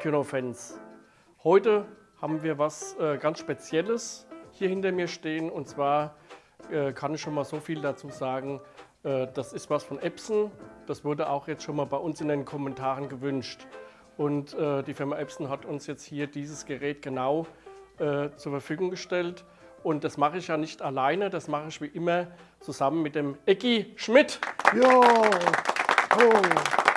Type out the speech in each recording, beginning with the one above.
Heimkino-Fans. Heute haben wir was äh, ganz Spezielles hier hinter mir stehen. Und zwar äh, kann ich schon mal so viel dazu sagen. Äh, das ist was von Epson. Das wurde auch jetzt schon mal bei uns in den Kommentaren gewünscht. Und äh, die Firma Epson hat uns jetzt hier dieses Gerät genau äh, zur Verfügung gestellt. Und das mache ich ja nicht alleine, das mache ich wie immer zusammen mit dem Ecki Schmidt. Jo, hallo.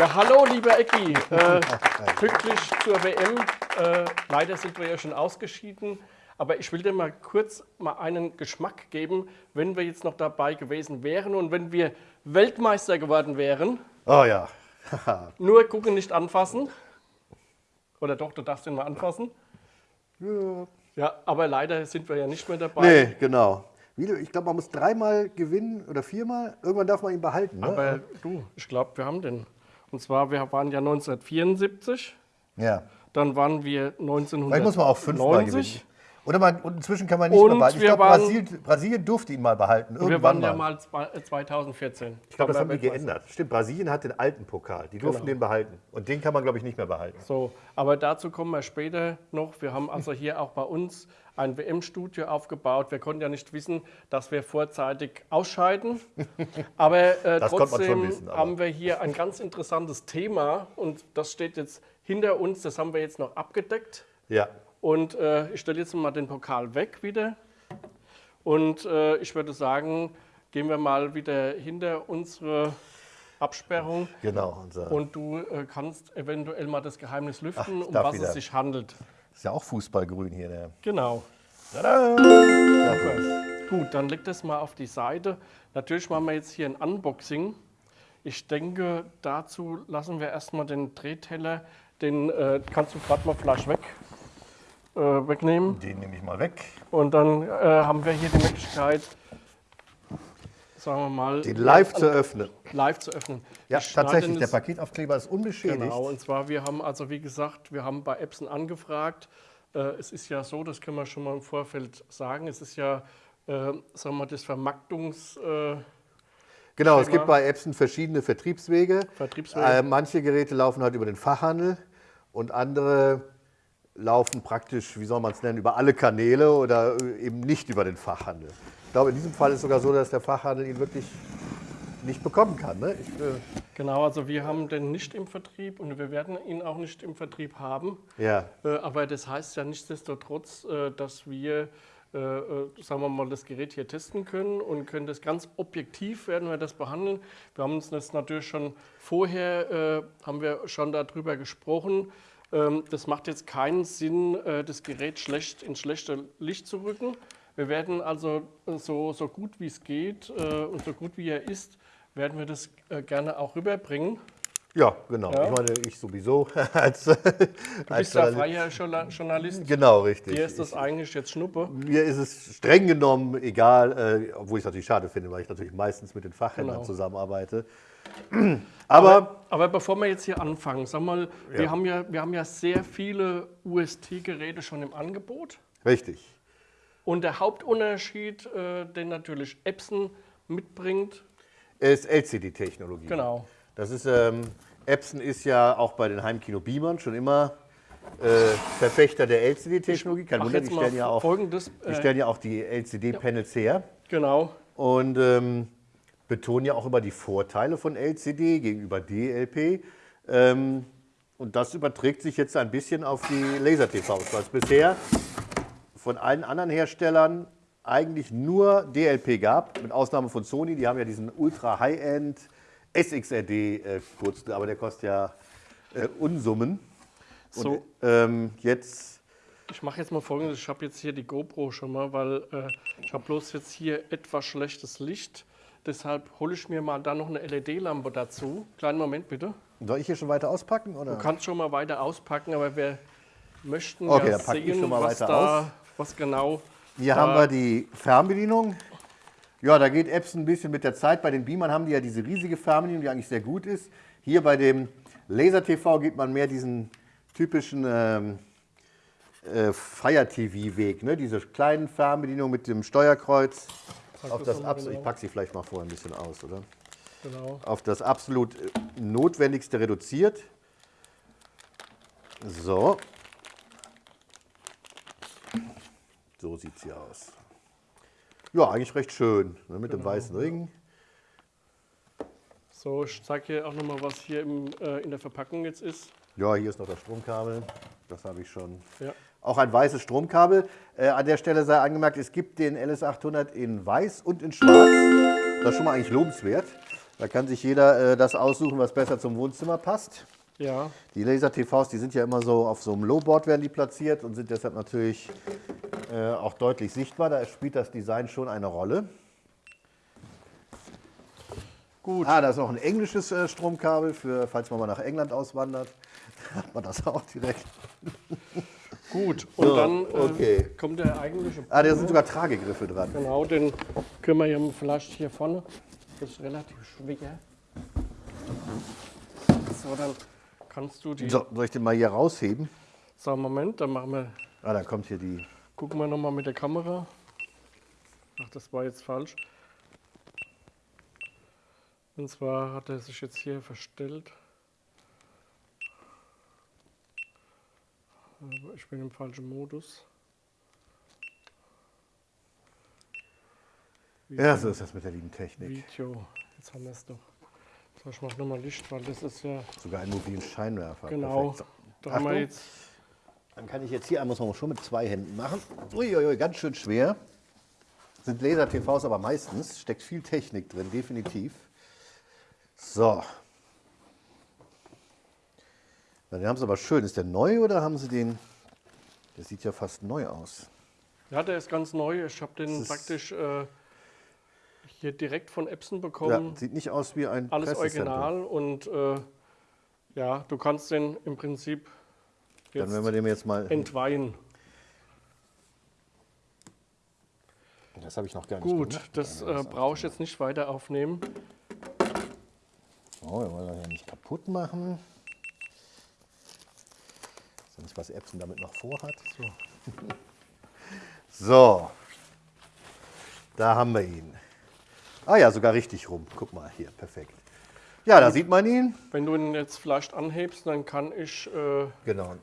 Ja, hallo, lieber Ecki. Äh, pünktlich zur WM. Äh, leider sind wir ja schon ausgeschieden. Aber ich will dir mal kurz mal einen Geschmack geben, wenn wir jetzt noch dabei gewesen wären und wenn wir Weltmeister geworden wären. Oh ja. Nur gucken, nicht anfassen. Oder doch, du darfst ihn mal anfassen. ja. Ja, aber leider sind wir ja nicht mehr dabei. Nee, genau. Ich glaube, man muss dreimal gewinnen oder viermal. Irgendwann darf man ihn behalten. Ne? Aber du, ich glaube, wir haben den. Und zwar, wir waren ja 1974, ja. dann waren wir 1990. Vielleicht muss man auch fünfmal gewinnen. Oder man, und inzwischen kann man nicht Und mehr behalten. Ich glaube, Brasilien, Brasilien durfte ihn mal behalten. Und wir Irgendwann waren ja mal. mal zwei- äh, 2014. Ich glaube, das haben die geändert. Stimmt, Brasilien hat den alten Pokal. Die durften Genau. den behalten. Und den kann man, glaube ich, nicht mehr behalten. So, aber dazu kommen wir später noch. Wir haben also hier auch bei uns ein WM-Studio aufgebaut. Wir konnten ja nicht wissen, dass wir vorzeitig ausscheiden. Aber äh, trotzdem wissen, aber- haben wir hier ein ganz interessantes Thema und das steht jetzt hinter uns. Das haben wir jetzt noch abgedeckt. Ja. Und äh, ich stelle jetzt mal den Pokal weg wieder. Und äh, ich würde sagen, gehen wir mal wieder hinter unsere Absperrung. Genau. Und du äh, kannst eventuell mal das Geheimnis lüften, ich um was wieder. es sich handelt. ist ja auch Fußballgrün hier. Der. Genau. Tada! Gut, dann leg das mal auf die Seite. Natürlich machen wir jetzt hier ein Unboxing. Ich denke, dazu lassen wir erstmal den Drehteller, den äh, kannst du gerade mal vielleicht weg, äh, wegnehmen. Den nehme ich mal weg. Und dann äh, haben wir hier die Möglichkeit, sagen wir mal, Den live zu öffnen. live zu öffnen. Ja, Ich tatsächlich. Der Paketaufkleber ist unbeschädigt. Genau, und zwar, wir haben also, wie gesagt, wir haben bei Epson angefragt. Äh, es ist ja so, das können wir schon mal im Vorfeld sagen, es ist ja, äh, sagen wir mal, das Vermarktungs... Äh, Genau, es Schema. gibt bei Epson verschiedene Vertriebswege. Vertriebswege. Äh, manche Geräte laufen halt über den Fachhandel und andere laufen praktisch, wie soll man es nennen, über alle Kanäle oder äh, eben nicht über den Fachhandel. Ich glaube, in diesem Fall ist es sogar so, dass der Fachhandel ihn wirklich nicht bekommen kann. Ne? Ich, äh, genau, also wir haben den nicht im Vertrieb und wir werden ihn auch nicht im Vertrieb haben. ja, Äh, aber das heißt ja nichtsdestotrotz, äh, dass wir, sagen wir mal, das Gerät hier testen können und können das ganz objektiv werden wir das behandeln. Wir haben uns das natürlich schon vorher, äh, haben wir schon darüber gesprochen. Ähm, das macht jetzt keinen Sinn, äh, das Gerät schlecht ins schlechte Licht zu rücken. Wir werden also äh, so, so gut wie es geht äh, und so gut wie er ist, werden wir das äh, gerne auch rüberbringen. Ja genau. Ja. Ich meine, ich sowieso als, Du als bist ja freier Journa- Journalist. Genau, richtig. Dir ist das eigentlich jetzt Schnuppe. Mir ist es streng genommen egal, äh, obwohl ich es natürlich schade finde, weil ich natürlich meistens mit den Fachhändlern Genau. zusammenarbeite. Aber, Aber bevor wir jetzt hier anfangen, sag mal, wir, Ja. haben ja, wir haben ja sehr viele UST-Geräte schon im Angebot. richtig. Und der Hauptunterschied, äh, den natürlich Epson mitbringt, ist LCD-Technologie. genau. Das ist, ähm, Epson ist ja auch bei den Heimkino-Beamern schon immer äh, Verfechter der LCD-Technologie. Kein Wunder, die stellen, ja auch, folgendes. die Äh, stellen ja auch die LCD-Panels her genau. und ähm, betonen ja auch immer die Vorteile von LCD gegenüber DLP. Ähm, und das überträgt sich jetzt ein bisschen auf die Laser-TVs, weil es bisher von allen anderen Herstellern eigentlich nur DLP gab, mit Ausnahme von Sony. Die haben ja diesen Ultra High-End SXRD äh, kurz, aber der kostet ja äh, Unsummen. Und So. ähm, jetzt, Ich mache jetzt mal folgendes. Ich habe jetzt hier die GoPro schon mal, weil äh, ich habe bloß jetzt hier etwas schlechtes Licht. Deshalb hole ich mir mal da noch eine LED-Lampe dazu. Kleinen Moment bitte. soll ich hier schon weiter auspacken? Oder? Du kannst schon mal weiter auspacken, aber wir möchten Okay, ja sehen, was, da, was genau. Hier haben wir die Fernbedienung. Ja, da geht Epson ein bisschen mit der Zeit. Bei den Beamern haben die ja diese riesige Fernbedienung, die eigentlich sehr gut ist. Hier bei dem Laser TV geht man mehr diesen typischen ähm, äh, Fire TV-Weg, ne? diese kleinen Fernbedienungen mit dem Steuerkreuz. Auf das das Abs genau. Ich packe sie vielleicht mal vorher ein bisschen aus, oder? Genau. Auf das absolut äh, Notwendigste reduziert. So. So sieht sie aus. Ja, eigentlich recht schön, ne, mit dem weißen Ring. So, ich zeige hier auch nochmal, was hier im, äh, in der Verpackung jetzt ist. Ja, hier ist noch das Stromkabel. Das habe ich schon. Ja. Auch ein weißes Stromkabel. Äh, an der Stelle sei angemerkt, es gibt den LS800 in weiß und in schwarz. Das ist schon mal eigentlich lobenswert. Da kann sich jeder äh, das aussuchen, was besser zum Wohnzimmer passt. Ja, Die Laser-TVs, die sind ja immer so auf so einem Lowboard werden die platziert und sind deshalb natürlich äh, auch deutlich sichtbar. Da spielt das Design schon eine Rolle. gut. Ah, da ist noch ein englisches äh, Stromkabel, für, falls man mal nach England auswandert. Hat man das auch direkt. Gut, und So, dann äh, okay. kommt der eigentliche. Ah, da sind sogar Tragegriffe dran. Genau, den können wir ja vielleicht hier vorne. Das ist relativ schwer. So, dann kannst du die. So, soll ich den mal hier rausheben? So, Moment, dann machen wir, Ah, da kommt hier die. Gucken wir nochmal mit der Kamera. Ach, das war jetzt falsch. Und zwar hat er sich jetzt hier verstellt. Ich bin im falschen Modus. Ja, so ist das mit der lieben Technik. Video. Jetzt haben wir es doch. So, ich mache nochmal Licht, weil das ist ja Sogar einen mobilen Scheinwerfer. genau. Perfekt. Da haben wir jetzt. Dann kann ich jetzt hier, man schon mit zwei Händen machen. Uiuiui, ganz schön schwer. Sind Laser-TVs aber meistens, steckt viel Technik drin, definitiv. So. Den haben sie aber schön. Ist der neu oder haben sie den, der sieht ja fast neu aus. Ja, der ist ganz neu. Ich habe den praktisch äh, hier direkt von Epson Ja, bekommen. sieht nicht aus wie ein Alles original und äh, ja, du kannst den im Prinzip Dann werden wir dem jetzt mal, entweihen. das habe ich noch gar nicht Gut, gemacht. das äh, brauche ich jetzt nicht weiter aufnehmen. Oh, wir wollen das ja nicht kaputt machen. Sonst was Epson damit noch vorhat. So. so. Da haben wir ihn. Ah ja, sogar richtig rum. Guck mal hier, perfekt. Ja, da sieht man ihn. Wenn du ihn jetzt vielleicht anhebst, dann kann ich, äh, Genau.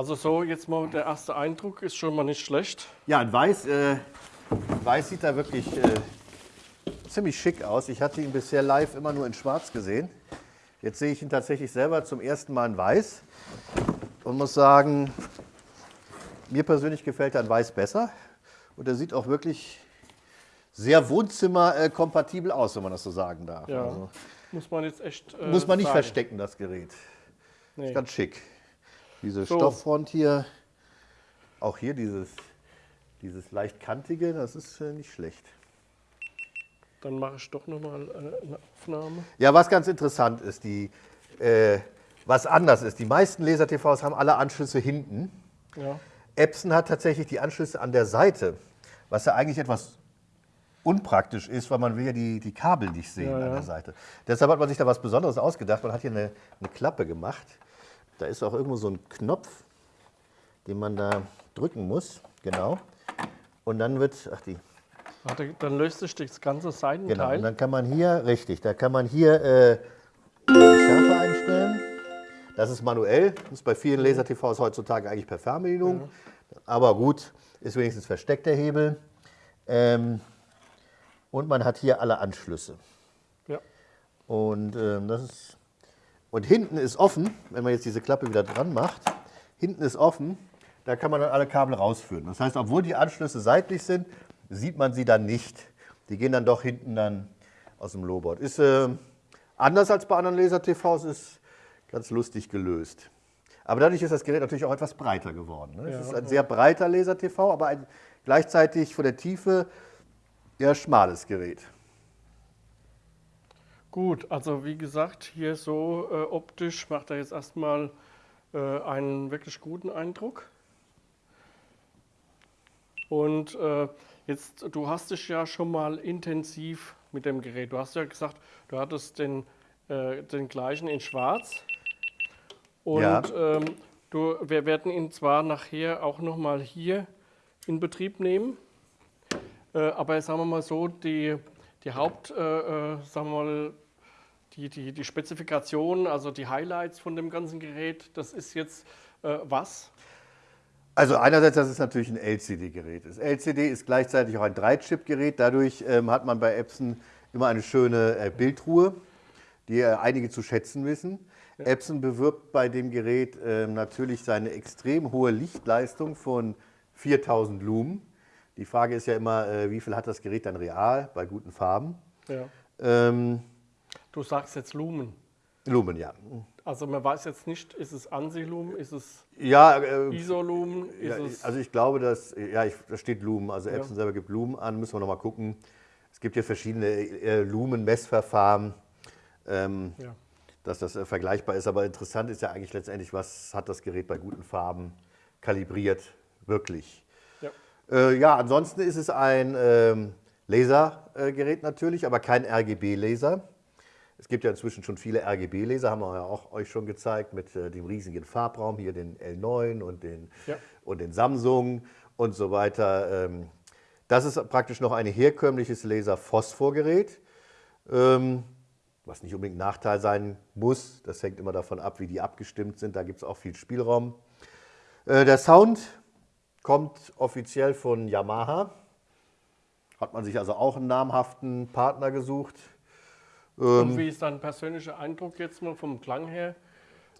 Also so jetzt mal der erste Eindruck ist schon mal nicht schlecht. Ja, in Weiß, äh, Weiß sieht da wirklich äh, ziemlich schick aus. Ich hatte ihn bisher live immer nur in Schwarz gesehen. Jetzt sehe ich ihn tatsächlich selber zum ersten Mal in Weiß und muss sagen, mir persönlich gefällt er in Weiß besser. Und er sieht auch wirklich sehr wohnzimmerkompatibel aus, wenn man das so sagen darf. Ja, Also, muss man jetzt echt. Äh, muss man nicht sagen. verstecken, das Gerät. Nee. Ganz schick. Diese So. Stofffront hier, auch hier dieses, dieses leicht kantige, das ist äh, nicht schlecht. Dann mache ich doch nochmal äh, eine Aufnahme. Ja, was ganz interessant ist, die, äh, was anders ist, die meisten Laser-TVs haben alle Anschlüsse hinten. Ja. Epson hat tatsächlich die Anschlüsse an der Seite, was ja eigentlich etwas unpraktisch ist, weil man will ja die, die Kabel nicht sehen Ja, an ja. der Seite. Deshalb hat man sich da was Besonderes ausgedacht. Man hat hier eine, eine Klappe gemacht. Da ist auch irgendwo so ein Knopf, den man da drücken muss. Genau. Und dann wird, ach die, Warte, dann löst sich das ganze Genau, Seitenteil. und dann kann man hier, richtig, da kann man hier äh, die Schärfe einstellen. Das ist manuell, das ist bei vielen Laser-TVs heutzutage eigentlich per Fernbedienung. Aber gut, ist wenigstens versteckt der Hebel. Ähm, und man hat hier alle Anschlüsse. ja. Und, ähm, das ist, und hinten ist offen, wenn man jetzt diese Klappe wieder dran macht, hinten ist offen, da kann man dann alle Kabel rausführen. Das heißt, obwohl die Anschlüsse seitlich sind, sieht man sie dann nicht. Die gehen dann doch hinten dann aus dem Lowboard. Ist äh, anders als bei anderen Laser-TVs, ist ganz lustig gelöst. Aber dadurch ist das Gerät natürlich auch etwas breiter geworden. Ne? Ja, es ist ein sehr breiter Laser-TV, aber ein gleichzeitig von der Tiefe eher schmales Gerät. Gut, also wie gesagt, hier so äh, optisch macht er jetzt erstmal äh, einen wirklich guten Eindruck. Und äh, jetzt, du hast dich ja schon mal intensiv mit dem Gerät. Du hast ja gesagt, du hattest den, äh, den gleichen in Schwarz. Und Ja. ähm, du, wir werden ihn zwar nachher auch nochmal hier in Betrieb nehmen, äh, aber sagen wir mal so, die, die Haupt, äh, äh, sagen wir mal, die, die, die Spezifikation, also die Highlights von dem ganzen Gerät, das ist jetzt äh, was? Also einerseits, dass es natürlich ein LCD-Gerät ist. LCD ist gleichzeitig auch ein 3-Chip-Gerät. Dadurch ähm, hat man bei Epson immer eine schöne äh, Bildruhe, die äh, einige zu schätzen wissen. Ja. Epson bewirbt bei dem Gerät äh, natürlich seine extrem hohe Lichtleistung von 4000 Lumen. Die Frage ist ja immer, äh, wie viel hat das Gerät dann real bei guten Farben? Ja. Ähm, du sagst jetzt Lumen. Lumen, ja. Also man weiß jetzt nicht, ist es Ansi-Lumen, ist es ja, äh, ISO-Lumen? Ja, also ich glaube, dass, ja, ich, da steht Lumen, also Epson ja. selber gibt Lumen an, müssen wir nochmal gucken. Es gibt ja verschiedene äh, Lumen-Messverfahren, ähm, ja. dass das äh, vergleichbar ist. Aber interessant ist ja eigentlich letztendlich, was hat das Gerät bei guten Farben kalibriert, wirklich. Ja, äh, ja ansonsten ist es ein ähm, Lasergerät natürlich, aber kein RGB-Laser. Es gibt ja inzwischen schon viele RGB-Laser, haben wir ja auch euch schon gezeigt, mit äh, dem riesigen Farbraum, hier den L9 und den, ja. und den Samsung und so weiter. Ähm, das ist praktisch noch ein herkömmliches Laser-Phosphor-Gerät, ähm, was nicht unbedingt ein Nachteil sein muss. Das hängt immer davon ab, wie die abgestimmt sind. Da gibt es auch viel Spielraum. Äh, der Sound kommt offiziell von Yamaha. Hat man sich also auch einen namhaften Partner gesucht. Und ähm, wie ist dein persönlicher Eindruck jetzt mal vom Klang her?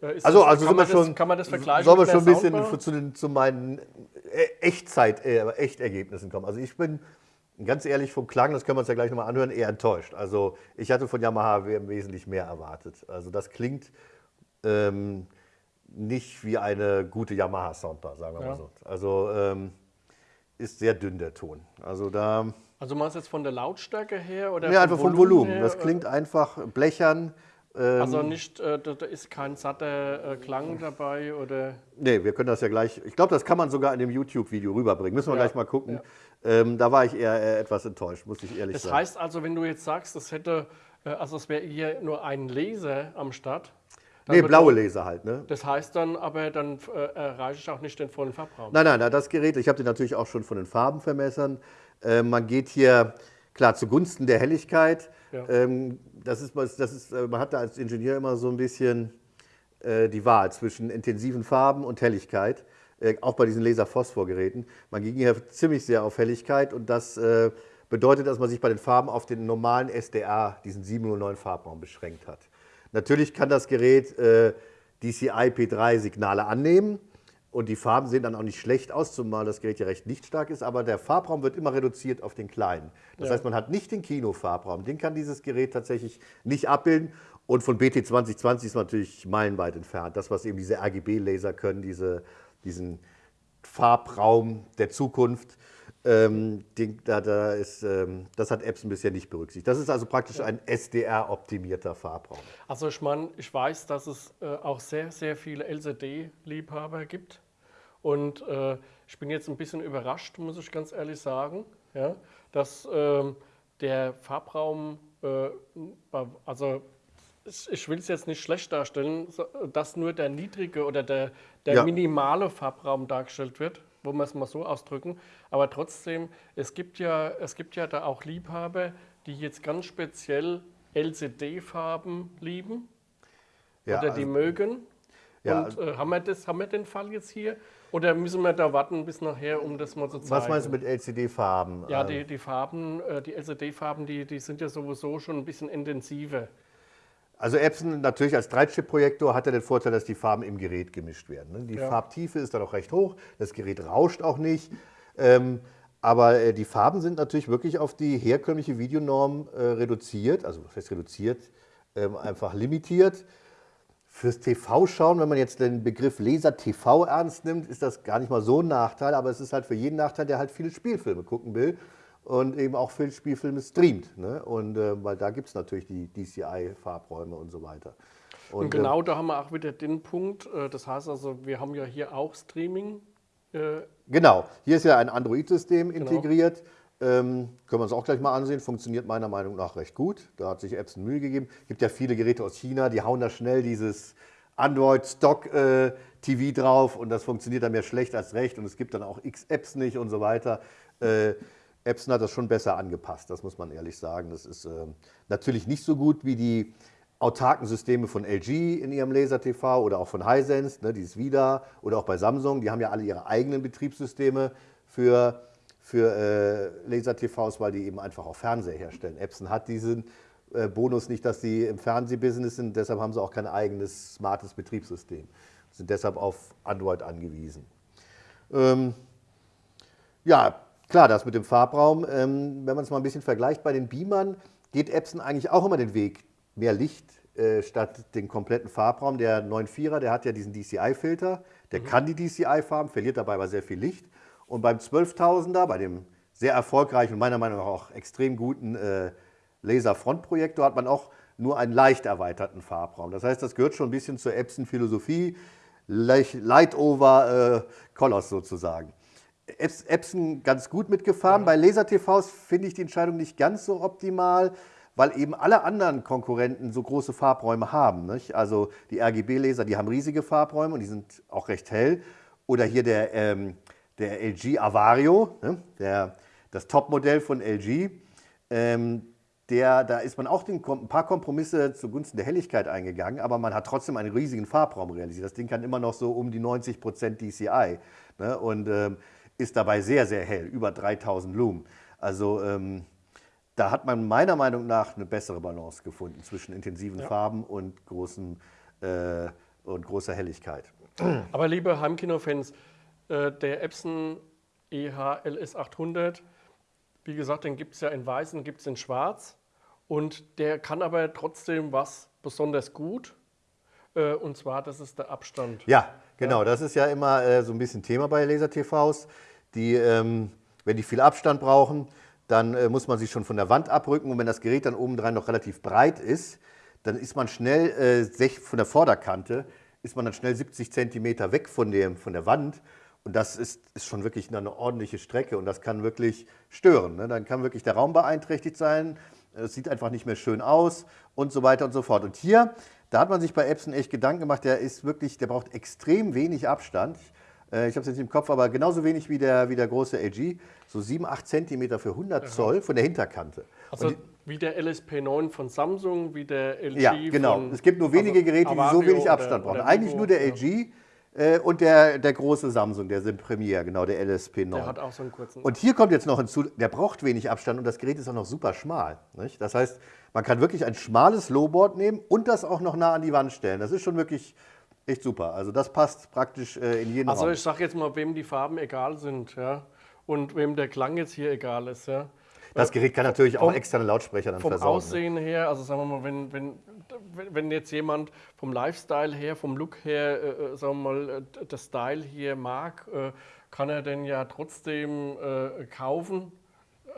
Äh, ist also, das, also kann, man das, kann man das vergleichen? Sollen wir schon ein bisschen zu, den, zu, meinen äh, Echtzeit, äh, Echtergebnissen kommen? Also ich bin ganz ehrlich vom Klang, das können wir uns ja gleich nochmal anhören, eher enttäuscht. Also ich hatte von Yamaha wesentlich mehr erwartet. Also das klingt ähm, nicht wie eine gute Yamaha Soundbar, sagen wir ja. mal so. Also ähm, ist sehr dünn der Ton. Also da also meinst du jetzt von der Lautstärke her? Oder ja, einfach vom Volumen. Her, das klingt einfach blechern. Ähm, also nicht, äh, da, ist kein satter äh, Klang dabei oder? Nee, wir können das ja gleich, ich glaube, das kann man sogar in dem YouTube-Video rüberbringen. Müssen wir ja, gleich mal gucken. Ja. Ähm, da war ich eher äh, etwas enttäuscht, muss ich ehrlich das sagen. Das heißt also, wenn du jetzt sagst, das hätte, äh, also es wäre hier nur ein Laser am Start, Nee, blaue Laser halt. Ne? Das heißt dann aber, dann äh, erreiche ich auch nicht den vollen Farbraum. Nein, nein, das Gerät, ich habe den natürlich auch schon von den Farbenvermessern. Äh, man geht hier klar zugunsten der Helligkeit. Ja. Ähm, das ist, das ist, äh, man hat da als Ingenieur immer so ein bisschen äh, die Wahl zwischen intensiven Farben und Helligkeit, auch bei diesen Laser-Phosphor-Geräten. Man ging hier ziemlich sehr auf Helligkeit und das bedeutet, dass man sich bei den Farben auf den normalen SDA, diesen 709 Farbraum, beschränkt hat. Natürlich kann das Gerät DCI P3-Signale annehmen, und die Farben sehen dann auch nicht schlecht aus, zumal das Gerät ja recht lichtstark ist, aber der Farbraum wird immer reduziert auf den kleinen. Das ja. heißt, man hat nicht den Kinofarbraum, den kann dieses Gerät tatsächlich nicht abbilden. Und von BT 2020 ist man natürlich meilenweit entfernt. Das, was eben diese RGB-Laser können, diese, diesen Farbraum der Zukunft, ähm, den, da, da ist, ähm, das hat Epson bisher nicht berücksichtigt. Das ist also praktisch ein SDR-optimierter Farbraum. Also ich meine, ich weiß, dass es äh, auch sehr, sehr viele LCD-Liebhaber gibt. Und äh, ich bin jetzt ein bisschen überrascht, muss ich ganz ehrlich sagen, ja, dass äh, der Farbraum, also ich will es jetzt nicht schlecht darstellen, dass nur der niedrige oder der, der ja. minimale Farbraum dargestellt wird wo wir es mal so ausdrücken. Aber trotzdem, es gibt ja, es gibt ja da auch Liebhaber, die jetzt ganz speziell LCD-Farben lieben ja, oder die also, mögen. Ja, Und äh, haben, wir das, haben wir den Fall jetzt hier? Oder müssen wir da warten bis nachher, um das mal zu zeigen? Was meinst du mit LCD-Farben? Ja, die, die Farben, äh, die LCD-Farben, die, die sind ja sowieso schon ein bisschen intensiver. Also Epson natürlich als Dreitchip-Projektor hat er den Vorteil, dass die Farben im Gerät gemischt werden. Ne? Die ja. Farbtiefe ist dann auch recht hoch, das Gerät rauscht auch nicht. Ähm, aber äh, die Farben sind natürlich wirklich auf die herkömmliche Videonorm äh, reduziert, also was heißt reduziert, ähm, einfach limitiert. Fürs TV-Schauen, wenn man jetzt den Begriff Laser-TV ernst nimmt, ist das gar nicht mal so ein Nachteil, aber es ist halt für jeden Nachteil, der halt viele Spielfilme gucken will und eben auch Spielfilme streamt. Ne? Und, äh, weil da gibt es natürlich die DCI-Farbräume und so weiter. Und, und genau äh, da haben wir auch wieder den Punkt, äh, das heißt also, wir haben ja hier auch Streaming. Äh, genau, hier ist ja ein Android-System genau. integriert. Ähm, können wir uns auch gleich mal ansehen, funktioniert meiner Meinung nach recht gut. Da hat sich Epson Mühe gegeben. Es gibt ja viele Geräte aus China, die hauen da schnell dieses Android-Stock-TV äh, drauf und das funktioniert dann mehr schlecht als recht und es gibt dann auch X-Apps nicht und so weiter. Epson hat das schon besser angepasst, das muss man ehrlich sagen. Das ist äh, natürlich nicht so gut wie die autarken Systeme von LG in ihrem Laser-TV oder auch von Hisense, ne, dieses Vida oder auch bei Samsung, die haben ja alle ihre eigenen Betriebssysteme für, für äh, Laser-TVs, weil die eben einfach auch Fernseher herstellen. Epson hat diesen äh, Bonus nicht, dass sie im Fernsehbusiness sind, deshalb haben sie auch kein eigenes smartes Betriebssystem, sind deshalb auf Android angewiesen. Ähm, ja, klar, das mit dem Farbraum, ähm, wenn man es mal ein bisschen vergleicht, bei den Beamern geht Epson eigentlich auch immer den Weg, mehr Licht äh, statt den kompletten Farbraum. Der 9.4er, der hat ja diesen DCI-Filter, der mhm. kann die DCI-Farben, verliert dabei aber sehr viel Licht. Und beim 12.000er, bei dem sehr erfolgreichen und meiner Meinung nach auch extrem guten äh, Laser-Frontprojektor, hat man auch nur einen leicht erweiterten Farbraum. Das heißt, das gehört schon ein bisschen zur Epson-Philosophie, Light over äh, Colors sozusagen. Epson ganz gut mitgefahren. Ja. Bei Laser-TVs finde ich die Entscheidung nicht ganz so optimal weil eben alle anderen Konkurrenten so große Farbräume haben. Nicht? Also die RGB-Laser, die haben riesige Farbräume und die sind auch recht hell. Oder hier der, ähm, der LG Avario, ne? der, das Topmodell von LG. Ähm, der, da ist man auch den, ein paar Kompromisse zugunsten der Helligkeit eingegangen, aber man hat trotzdem einen riesigen Farbraum realisiert. Das Ding kann immer noch so um die 90% DCI ne? und ähm, ist dabei sehr, sehr hell, über 3000 Lumen. Also ähm, da hat man meiner Meinung nach eine bessere Balance gefunden zwischen intensiven ja. Farben und, großen, äh, und großer Helligkeit. Aber liebe Heimkino-Fans, äh, der Epson EH-LS 800, wie gesagt, den gibt es ja in weiß und gibt es in schwarz. Und der kann aber trotzdem was besonders gut. Äh, und zwar, das ist der Abstand. Ja, genau. Ja. Das ist ja immer äh, so ein bisschen Thema bei Laser-TVs. Die, ähm, wenn die viel Abstand brauchen, dann äh, muss man sich schon von der Wand abrücken und wenn das Gerät dann obendrein noch relativ breit ist, dann ist man schnell äh, von der Vorderkante, ist man dann schnell 70 cm weg von, dem, von der Wand und das ist, ist schon wirklich eine ordentliche Strecke und das kann wirklich stören. Ne? Dann kann wirklich der Raum beeinträchtigt sein, es sieht einfach nicht mehr schön aus und so weiter und so fort. Und hier, da hat man sich bei Epson echt Gedanken gemacht, der ist wirklich, der braucht extrem wenig Abstand. Äh, ich habe es jetzt nicht im Kopf, aber genauso wenig wie der, wie der große LG, so 7, 8 cm für 100 Zoll von der Hinterkante. Also wie der LSP9 von Samsung, wie der LG Ja, genau. es gibt nur wenige also Geräte, Avario die so wenig Abstand brauchen. Eigentlich nur der LG äh, und der, der große Samsung, der Sim Premier, genau, der LSP9. Der hat auch so einen kurzen. Und hier kommt jetzt noch hinzu, der braucht wenig Abstand und das Gerät ist auch noch super schmal. Nicht? Das heißt, man kann wirklich ein schmales Lowboard nehmen und das auch noch nah an die Wand stellen. Das ist schon wirklich echt super. Also das passt praktisch äh, in jeden Also Raum. ich sage jetzt mal, wem die Farben egal sind ja, und wem der Klang jetzt hier egal ist. Ja. Das Gerät kann natürlich vom, auch externe Lautsprecher dann vom versorgen. Vom Aussehen ne? her, also sagen wir mal, wenn, wenn, wenn jetzt jemand vom Lifestyle her, vom Look her, äh, äh sagen wir mal, äh, das Style hier mag, äh, kann er den ja trotzdem äh, kaufen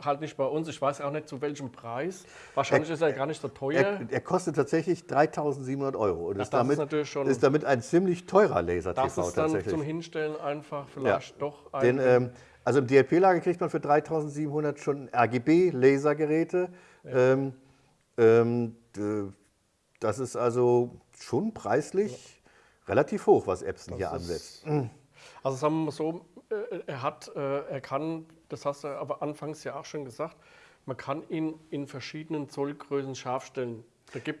halt nicht bei uns. Ich weiß auch nicht zu welchem Preis. Wahrscheinlich er, ist er gar nicht so teuer. Er, er kostet tatsächlich 3.700 Euro und Ach, ist, damit, ist, ist, damit, ein ziemlich teurer Laser-TV Das ist dann zum Hinstellen einfach vielleicht ja. doch ein... Den, ähm, also im DLP-Lager kriegt man für 3.700 schon RGB-Lasergeräte. Ja. Ähm, ähm, das ist also schon preislich ja. relativ hoch, was Epson das hier ansetzt. Also sagen wir mal so, äh, er, hat, äh, er kann, das hast du aber anfangs ja auch schon gesagt, man kann ihn in verschiedenen Zollgrößen scharf stellen.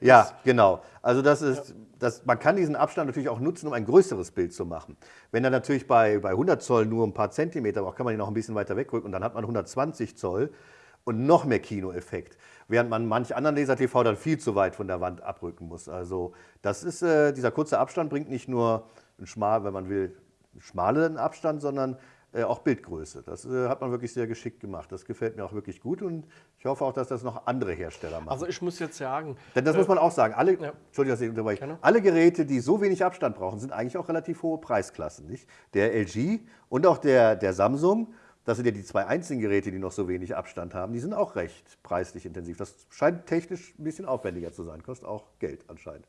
Ja, genau. Also das ist, ja. das, man kann diesen Abstand natürlich auch nutzen, um ein größeres Bild zu machen. Wenn er natürlich bei, bei 100 Zoll nur ein paar Zentimeter braucht, kann man ihn noch ein bisschen weiter wegrücken und dann hat man 120 Zoll und noch mehr Kinoeffekt. Während man manch anderen Laser-TV dann viel zu weit von der Wand abrücken muss. Also das ist, äh, dieser kurze Abstand bringt nicht nur ein schmal, wenn man will, schmalen Abstand, sondern äh, auch Bildgröße. Das äh, hat man wirklich sehr geschickt gemacht. Das gefällt mir auch wirklich gut und ich hoffe auch, dass das noch andere Hersteller machen. Also ich muss jetzt sagen... Denn das äh, muss man auch sagen, alle, ja. Entschuldigung, dass ich unterbreche, alle Geräte, die so wenig Abstand brauchen, sind eigentlich auch relativ hohe Preisklassen. Nicht? Der LG und auch der, der Samsung, das sind ja die zwei einzigen Geräte, die noch so wenig Abstand haben, die sind auch recht preislich intensiv. Das scheint technisch ein bisschen aufwendiger zu sein, kostet auch Geld anscheinend.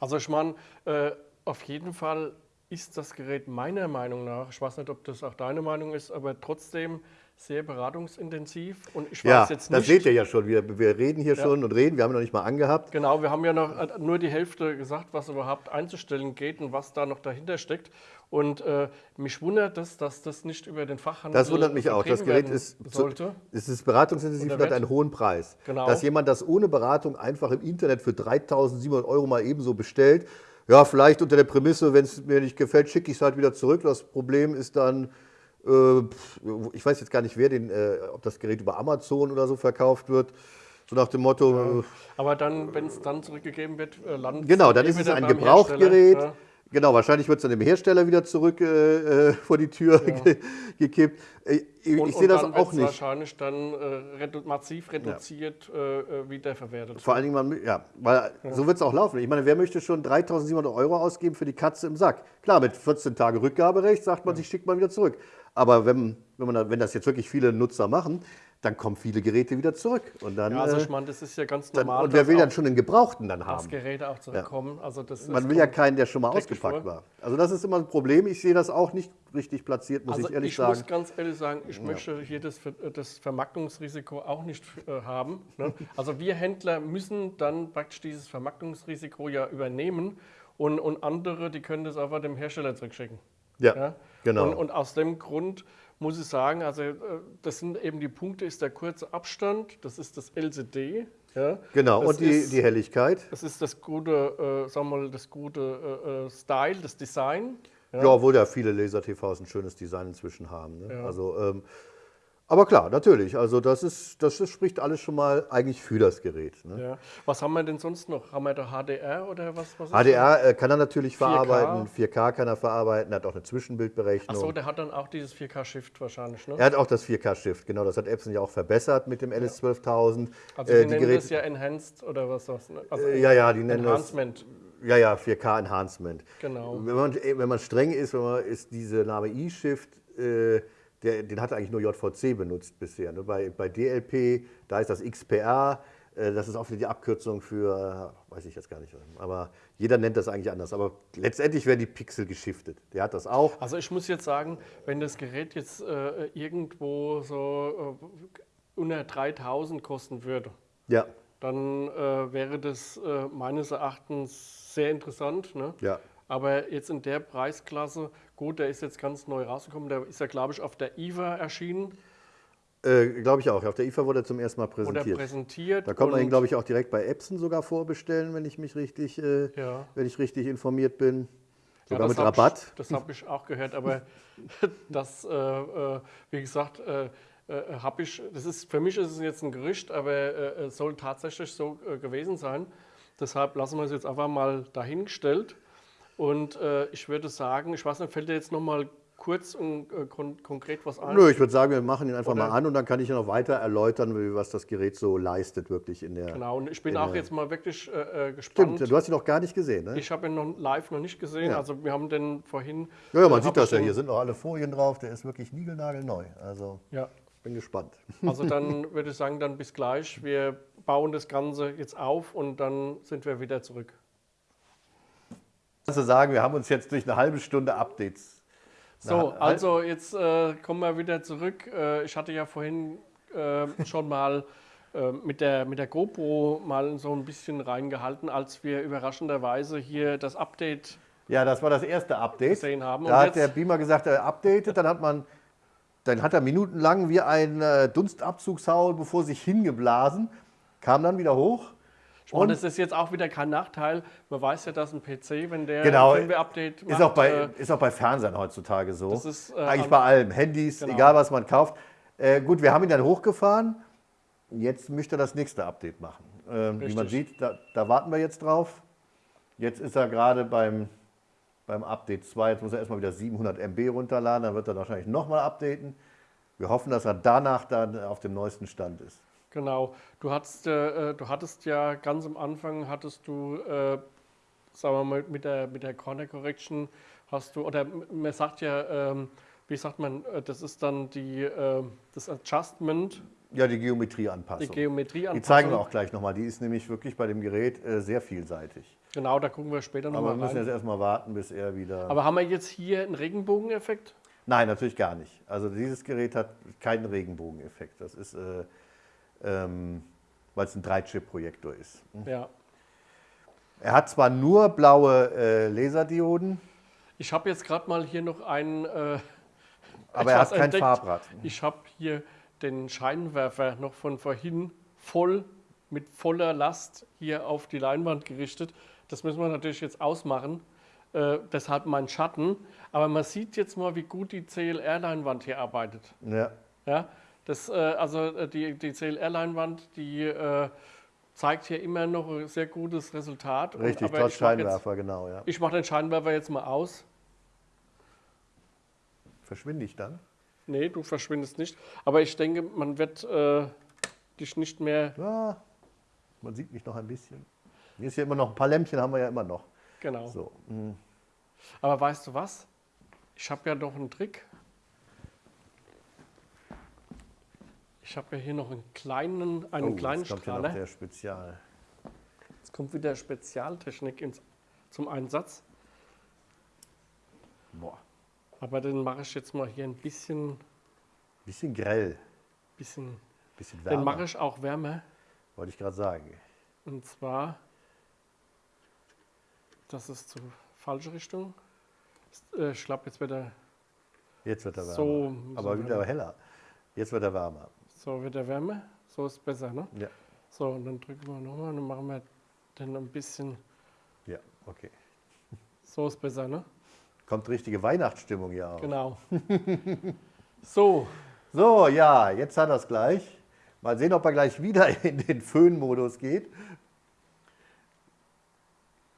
Also ich meine, äh, auf jeden Fall ist das Gerät meiner Meinung nach, ich weiß nicht, ob das auch deine Meinung ist, aber trotzdem sehr beratungsintensiv. Und ich Ja, weiß jetzt das nicht. seht ihr ja schon. Wir, wir reden hier schon und reden. Wir haben noch nicht mal angehabt. Genau, wir haben ja noch äh, nur die Hälfte gesagt, was überhaupt einzustellen geht und was da noch dahinter steckt. Und äh, mich wundert es, dass das nicht über den Fachhandel Das wundert mich auch. Das Gerät ist, sollte. es ist beratungsintensiv und hat einen hohen Preis. Genau. Dass jemand das ohne Beratung einfach im Internet für 3.700 Euro mal ebenso bestellt, ja, vielleicht unter der Prämisse, wenn es mir nicht gefällt, schicke ich es halt wieder zurück. Das Problem ist dann, äh, ich weiß jetzt gar nicht, wer den, äh, ob das Gerät über Amazon oder so verkauft wird. So nach dem Motto, äh, Aber dann, wenn es dann zurückgegeben wird, äh, landet Genau, dann eh ist es ein Gebrauchtgerät. Ja. Genau, wahrscheinlich wird es dann dem Hersteller wieder zurück äh, äh, vor die Tür ge gekippt. Äh, ich Und, ich sehe das auch nicht. wahrscheinlich dann äh, redu massiv reduziert äh, äh, wiederverwertet. Vor allen Dingen, man, ja, weil so wird es auch laufen. Ich meine, wer möchte schon 3.700 Euro ausgeben für die Katze im Sack? Klar, mit 14 Tage Rückgaberecht sagt man sich, schickt man wieder zurück. Aber wenn, wenn, man, wenn das jetzt wirklich viele Nutzer machen, dann kommen viele Geräte wieder zurück. Und, dann, Ja, also äh, ich meine, das ist ja ganz dann, normal. und wer dass will dann schon einen Gebrauchten dann haben? Geräte auch zurückkommen. Also das Man will ja keinen, der schon mal ausgepackt vor. war. Also das ist immer ein Problem. Ich sehe das auch nicht richtig platziert, muss Also ich ehrlich ich sagen. muss ganz ehrlich sagen, ich möchte hier das, Ver- das Vermarktungsrisiko auch nicht äh, haben. Ne? Also wir Händler müssen dann praktisch dieses Vermarktungsrisiko ja übernehmen und, und andere, die können das einfach dem Hersteller zurückschicken. Ja, Ja? genau. Und, und aus dem Grund muss ich sagen, also äh, das sind eben die Punkte, ist der kurze Abstand, das ist das LCD. Ja? genau, das und die, ist, die Helligkeit. Das ist das gute, äh, sagen wir mal, das gute äh, äh, Style, das Design. Ja, obwohl ja viele Laser-TVs ein schönes Design inzwischen haben. Ne? Ja. Also, ähm, aber klar, natürlich. Also das, ist, das spricht alles schon mal eigentlich für das Gerät. Ne? Ja. Was haben wir denn sonst noch? Haben wir da HDR oder was? was HDR äh, kann er natürlich 4K. verarbeiten, 4K kann er verarbeiten, hat auch eine Zwischenbildberechnung. Achso, der hat dann auch dieses 4K-Shift wahrscheinlich, ne? er hat auch das 4K-Shift, genau, das hat Epson ja auch verbessert mit dem LS12000. Also Äh, die, nennen das ja Enhanced oder was das? Also Äh, ja, ja, die nennen das- Enhancement, Ja, ja, 4K Enhancement. genau. Wenn man, wenn man streng ist, wenn man, ist diese Name E-Shift, äh, der, den hat eigentlich nur JVC benutzt bisher. Ne? Bei, bei DLP, da ist das XPR, äh, das ist auch wieder die Abkürzung für, weiß ich jetzt gar nicht, aber jeder nennt das eigentlich anders. Aber letztendlich werden die Pixel geschiftet. Der hat das auch. Also ich muss jetzt sagen, wenn das Gerät jetzt äh, irgendwo so äh, unter 3000 kosten würde, Ja, dann äh, wäre das äh, meines Erachtens sehr interessant. Ne? ja. Aber jetzt in der Preisklasse, gut, der ist jetzt ganz neu rausgekommen, der ist ja, glaube ich, auf der IVA erschienen Äh, glaube ich auch. Auf der IFA wurde er zum ersten Mal präsentiert. präsentiert. Da kann man ihn, glaube ich, auch direkt bei Epson sogar vorbestellen, wenn ich mich richtig, äh, Ja. wenn ich richtig informiert bin. Ja, Sogar das mit Rabatt. Ich, das habe ich auch gehört, aber das, äh, äh, wie gesagt, äh, äh, habe ich, das ist, für mich ist es jetzt ein Gerücht, aber es soll tatsächlich so gewesen sein. Deshalb lassen wir es jetzt einfach mal dahingestellt. Und äh, ich würde sagen, ich weiß nicht, fällt dir jetzt noch mal kurz und äh, kon konkret was ein? Nö, ich würde sagen, wir machen ihn einfach Oder- mal an und dann kann ich ja noch weiter erläutern, wie- was das Gerät so leistet wirklich in der. Genau, und ich bin in auch jetzt mal wirklich äh, äh, gespannt. Stimmt, du hast ihn noch gar nicht gesehen, ne? Ich habe ihn noch live noch nicht gesehen. Ja. Also wir haben den vorhin. ja, ja, man sieht das ja hier, sind noch alle Folien drauf, der ist wirklich niegelnagelneu. Also Ja, bin gespannt. Also dann würde ich sagen, dann bis gleich. Wir bauen das Ganze jetzt auf und dann sind wir wieder zurück. Kannst du sagen, wir haben uns jetzt durch eine halbe Stunde Updates. So, Na, also jetzt äh, kommen wir wieder zurück. Äh, ich hatte ja vorhin äh, schon mal äh, mit, der, mit der GoPro mal so ein bisschen reingehalten, als wir überraschenderweise hier das Update Ja, das war das erste Update. gesehen haben. Und Da hat jetzt- der Beamer gesagt, er updatet, dann hat man, dann hat er minutenlang wie ein äh, Dunstabzugshaul bevor sich hingeblasen, kam dann wieder hoch. Meine, Und- das ist jetzt auch wieder kein Nachteil. Man weiß ja, dass ein PC, wenn der Genau. ein Firmware-Update macht, Ist auch, bei, äh, ist auch bei Fernsehern heutzutage so. Das ist, äh, Eigentlich bei allem. Handys, Genau. egal was man kauft. Äh, gut, wir haben ihn dann hochgefahren. Jetzt möchte er das nächste Update machen. Ähm, wie man sieht, da, da warten wir jetzt drauf. Jetzt ist er gerade beim, beim Update 2. Jetzt muss er erstmal wieder 700 MB runterladen. Dann wird er wahrscheinlich nochmal updaten. Wir hoffen, dass er danach dann auf dem neuesten Stand ist. Genau. Du hattest, äh, du hattest ja ganz am Anfang hattest du, äh, sagen wir mal, mit der, mit der Corner Correction hast du, oder man sagt ja, ähm, wie sagt man, äh, das ist dann die, äh, das Adjustment, Ja, die die Geometrieanpassung. Geometrie Die zeigen wir auch gleich nochmal. Die ist nämlich wirklich bei dem Gerät äh, sehr vielseitig. Genau, da gucken wir später Aber wir nochmal müssen jetzt erstmal warten, bis er wieder. Aber haben wir jetzt hier einen Regenbogeneffekt? Nein, natürlich gar nicht. Also dieses Gerät hat keinen Regenbogeneffekt. Das ist, äh, ähm, weil es ein 3-Chip-Projektor ist. Ja. Er hat zwar nur blaue äh, Laserdioden, Ich habe jetzt gerade mal hier noch einen. Äh, aber er hat kein entdeckt. Farbrad. Ich habe hier den Scheinwerfer noch von vorhin voll mit voller Last hier auf die Leinwand gerichtet. Das müssen wir natürlich jetzt ausmachen. Äh, deshalb mein Schatten. Aber man sieht jetzt mal, wie gut die CLR-Leinwand hier arbeitet. Ja. Ja, das, äh, also äh, die, die CLR-Leinwand, die äh, zeigt hier immer noch ein sehr gutes Resultat. Und- Richtig, aber trotz ich mach jetzt- Scheinwerfer, genau. Ja. Ich mache den Scheinwerfer jetzt mal aus. Verschwinde ich dann? Nee, du verschwindest nicht. Aber ich denke, man wird äh, dich nicht mehr. Ja, man sieht mich noch ein bisschen. Hier ist ja immer noch ein paar Lämpchen, haben wir ja immer noch. Genau. So. mm. Aber weißt du was? Ich habe ja noch einen Trick. Ich habe ja hier noch einen kleinen, einen Oh, kleinen jetzt kommt ja noch Strahler. der Spezial. Jetzt kommt wieder Spezialtechnik ins, zum Einsatz. Boah, Aber den mache ich jetzt mal hier ein bisschen, bisschen grell, bisschen bisschen den wärmer, mache ich auch wärmer. wollte ich gerade sagen. Und zwar, das ist zur falsche Richtung. Äh, Ich glaube, jetzt wird er, Jetzt wird er wärmer. So, Aber so wieder wärmer. heller. Jetzt wird er wärmer. So wird er wärmer. So ist besser, ne? Ja, So, und dann drücken wir nochmal und dann machen wir den ein bisschen, ja, okay. so ist besser, ne? Kommt richtige Weihnachtsstimmung hier auf. Genau. so, So, ja, jetzt hat er es gleich. Mal sehen, ob er gleich wieder in den Föhnmodus geht.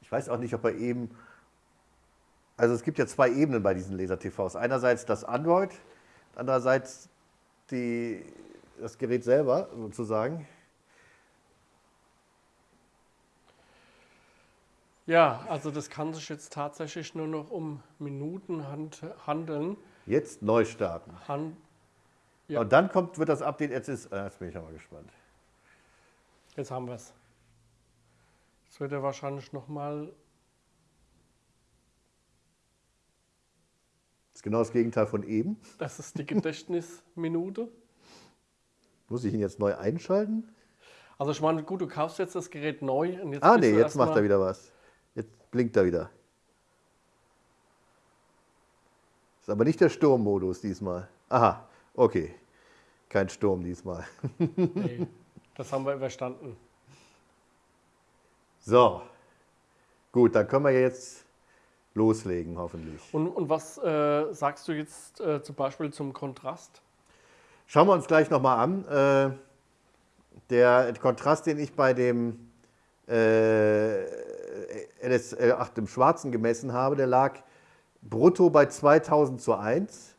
Ich weiß auch nicht, ob er eben. Also es gibt ja zwei Ebenen bei diesen Laser-TVs. Einerseits das Android, andererseits die, das Gerät selber sozusagen. ja, also das kann sich jetzt tatsächlich nur noch um Minuten hand, handeln. Jetzt neu starten. Han, Ja. Und dann kommt, wird das Update, jetzt ist, äh, jetzt bin ich aber gespannt. jetzt haben wir es. Jetzt wird er wahrscheinlich nochmal, Das ist genau das Gegenteil von eben. das ist die Gedächtnisminute. Muss ich ihn jetzt neu einschalten? Also ich meine, gut, du kaufst jetzt das Gerät neu und jetzt Ah, nee, jetzt macht er wieder was. Jetzt blinkt er wieder. Ist aber nicht der Sturmmodus diesmal. Aha, okay. Kein Sturm diesmal. Nee, das haben wir überstanden. So. Gut, dann können wir jetzt loslegen, hoffentlich. Und, und was äh, sagst du jetzt äh, zum Beispiel zum Kontrast? Schauen wir uns gleich nochmal an. Äh, der Kontrast, den ich bei dem äh, LS8 im Schwarzen gemessen habe, der lag brutto bei 2000 zu 1,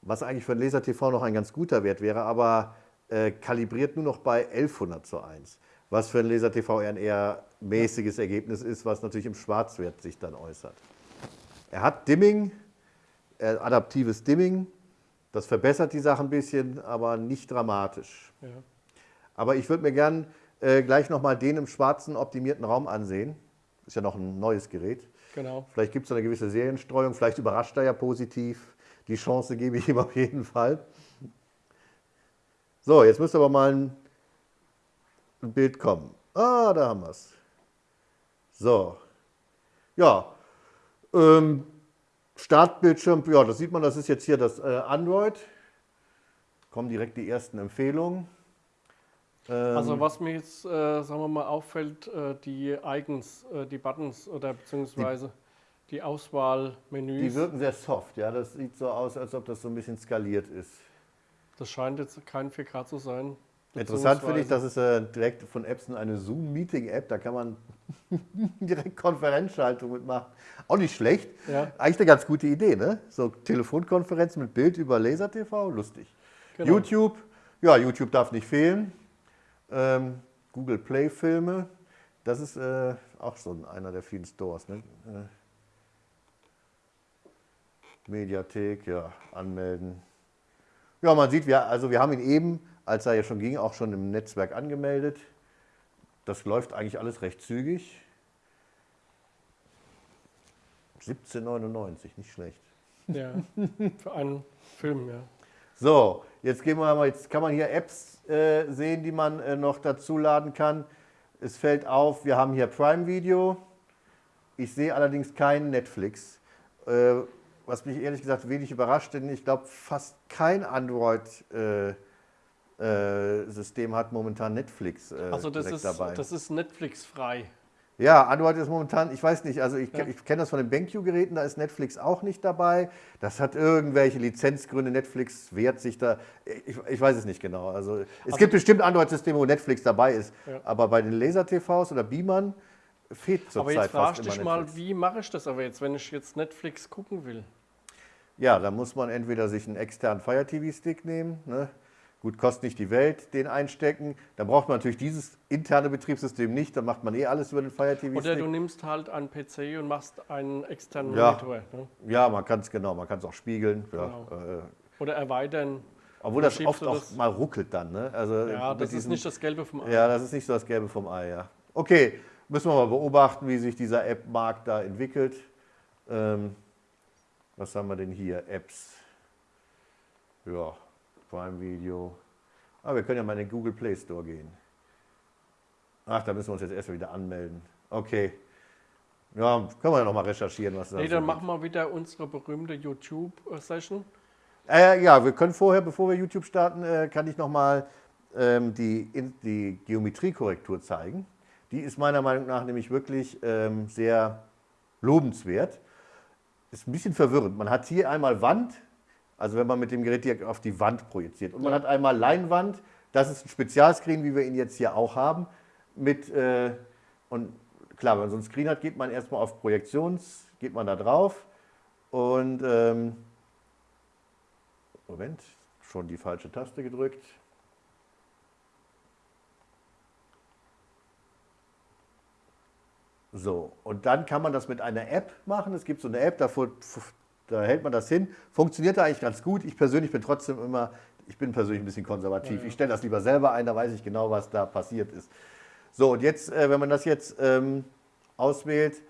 was eigentlich für ein Laser-TV noch ein ganz guter Wert wäre, aber äh, kalibriert nur noch bei 1100 zu 1, was für ein Laser-TV ein eher mäßiges Ergebnis ist, was natürlich im Schwarzwert sich dann äußert. Er hat Dimming, äh, adaptives Dimming, das verbessert die Sache ein bisschen, aber nicht dramatisch. Ja. Aber ich würde mir gern äh, gleich nochmal den im schwarzen optimierten Raum ansehen. Ist ja noch ein neues Gerät. Genau. Vielleicht gibt es eine gewisse Serienstreuung, vielleicht überrascht er ja positiv. Die Chance gebe ich ihm auf jeden Fall. So, jetzt müsste aber mal ein, ein Bild kommen. Ah, da haben wir es. So. Ja. Ähm, Startbildschirm, ja, das sieht man, das ist jetzt hier das äh, Android. Kommen direkt die ersten Empfehlungen. Ähm, Also was mir jetzt, äh, sagen wir mal, auffällt, äh, die Icons, äh, die Buttons oder beziehungsweise die, Auswahlmenüs, die wirken sehr soft, ja. Das sieht so aus, als ob das so ein bisschen skaliert ist. das scheint jetzt kein 4K zu sein. Interessant finde ich, beziehungsweise- das ist äh, direkt von Epson eine Zoom-Meeting-App, da kann man direkt Konferenzschaltung mitmachen. Auch nicht schlecht. Ja. Eigentlich eine ganz gute Idee, ne? So Telefonkonferenz mit Bild über Laser-TV, lustig. Genau. YouTube, ja, YouTube darf nicht fehlen. Ähm, Google Play-Filme, das ist äh, auch so einer der vielen Stores. Ne? Äh, Mediathek, ja, anmelden. Ja, man sieht, wir, also wir haben ihn eben, als er ja schon ging, auch schon im Netzwerk angemeldet. Das läuft eigentlich alles recht zügig. 17,99, nicht schlecht. Ja, für einen Film, ja. So, jetzt gehen wir mal, jetzt kann man hier Apps äh, sehen, die man äh, noch dazu laden kann. Es fällt auf, wir haben hier Prime Video. Ich sehe allerdings keinen Netflix. Äh, was mich ehrlich gesagt wenig überrascht, denn ich glaube, fast kein Android-System hat momentan Netflix äh, Also das ist, dabei. das ist Netflix-frei. Ja, Android ist momentan, ich weiß nicht, also ich, Ja. ich kenne das von den BenQ-Geräten, da ist Netflix auch nicht dabei. Das hat irgendwelche Lizenzgründe, Netflix wehrt sich da, ich, ich weiß es nicht genau. Also es Also- gibt bestimmt Android-Systeme, wo Netflix dabei ist, Ja. aber bei den Laser-TVs oder Beamern fehlt Aber zurzeit jetzt fragst dich mal, Netflix. wie mache ich das aber jetzt, wenn ich jetzt Netflix gucken will? Ja, da muss man entweder sich einen externen Fire TV-Stick nehmen, ne? Gut, kostet nicht die Welt, den einstecken. Dann braucht man natürlich dieses interne Betriebssystem nicht, dann macht man eh alles über den Fire TV-Stick. Oder du nimmst halt einen PC und machst einen externen Ja. Monitor. Ne? Ja, man kann es genau, man kann es auch spiegeln. Ja, Genau. äh, Oder erweitern. obwohl das oft auch das? mal ruckelt dann. Ne? Also Ja, das ist diesen- nicht das Gelbe vom Ei. Ja, das ist nicht so das Gelbe vom Ei, ja. Okay, müssen wir mal beobachten, wie sich dieser App-Markt da entwickelt. Ähm, was haben wir denn hier? Apps. Ja, Prime Video. Ah, wir können ja mal in den Google Play Store gehen. Ach, da müssen wir uns jetzt erstmal wieder anmelden. Okay. Ja, können wir ja nochmal recherchieren, was da Nee, so dann gibt. machen wir wieder unsere berühmte YouTube-Session. Äh, ja, wir können vorher, bevor wir YouTube starten, äh, kann ich nochmal ähm, die, in- die Geometriekorrektur zeigen. Die ist meiner Meinung nach nämlich wirklich ähm, sehr lobenswert. Ist ein bisschen verwirrend. Man hat hier einmal Wand, also wenn man mit dem Gerät direkt auf die Wand projiziert. Und man hat einmal Leinwand, das ist ein Spezialscreen, wie wir ihn jetzt hier auch haben. Mit, äh, und klar, wenn man so einen Screen hat, geht man erstmal auf Projektions, geht man da drauf und ähm, Moment, schon die falsche Taste gedrückt. So, und dann kann man das mit einer App machen. Es gibt so eine App, da, fu- fu- da hält man das hin. Funktioniert da eigentlich ganz gut. Ich persönlich bin trotzdem immer, ich bin persönlich ein bisschen konservativ. Ich stelle das lieber selber ein, da weiß ich genau, was da passiert ist. So, und jetzt, äh, wenn man das jetzt ähm, auswählt,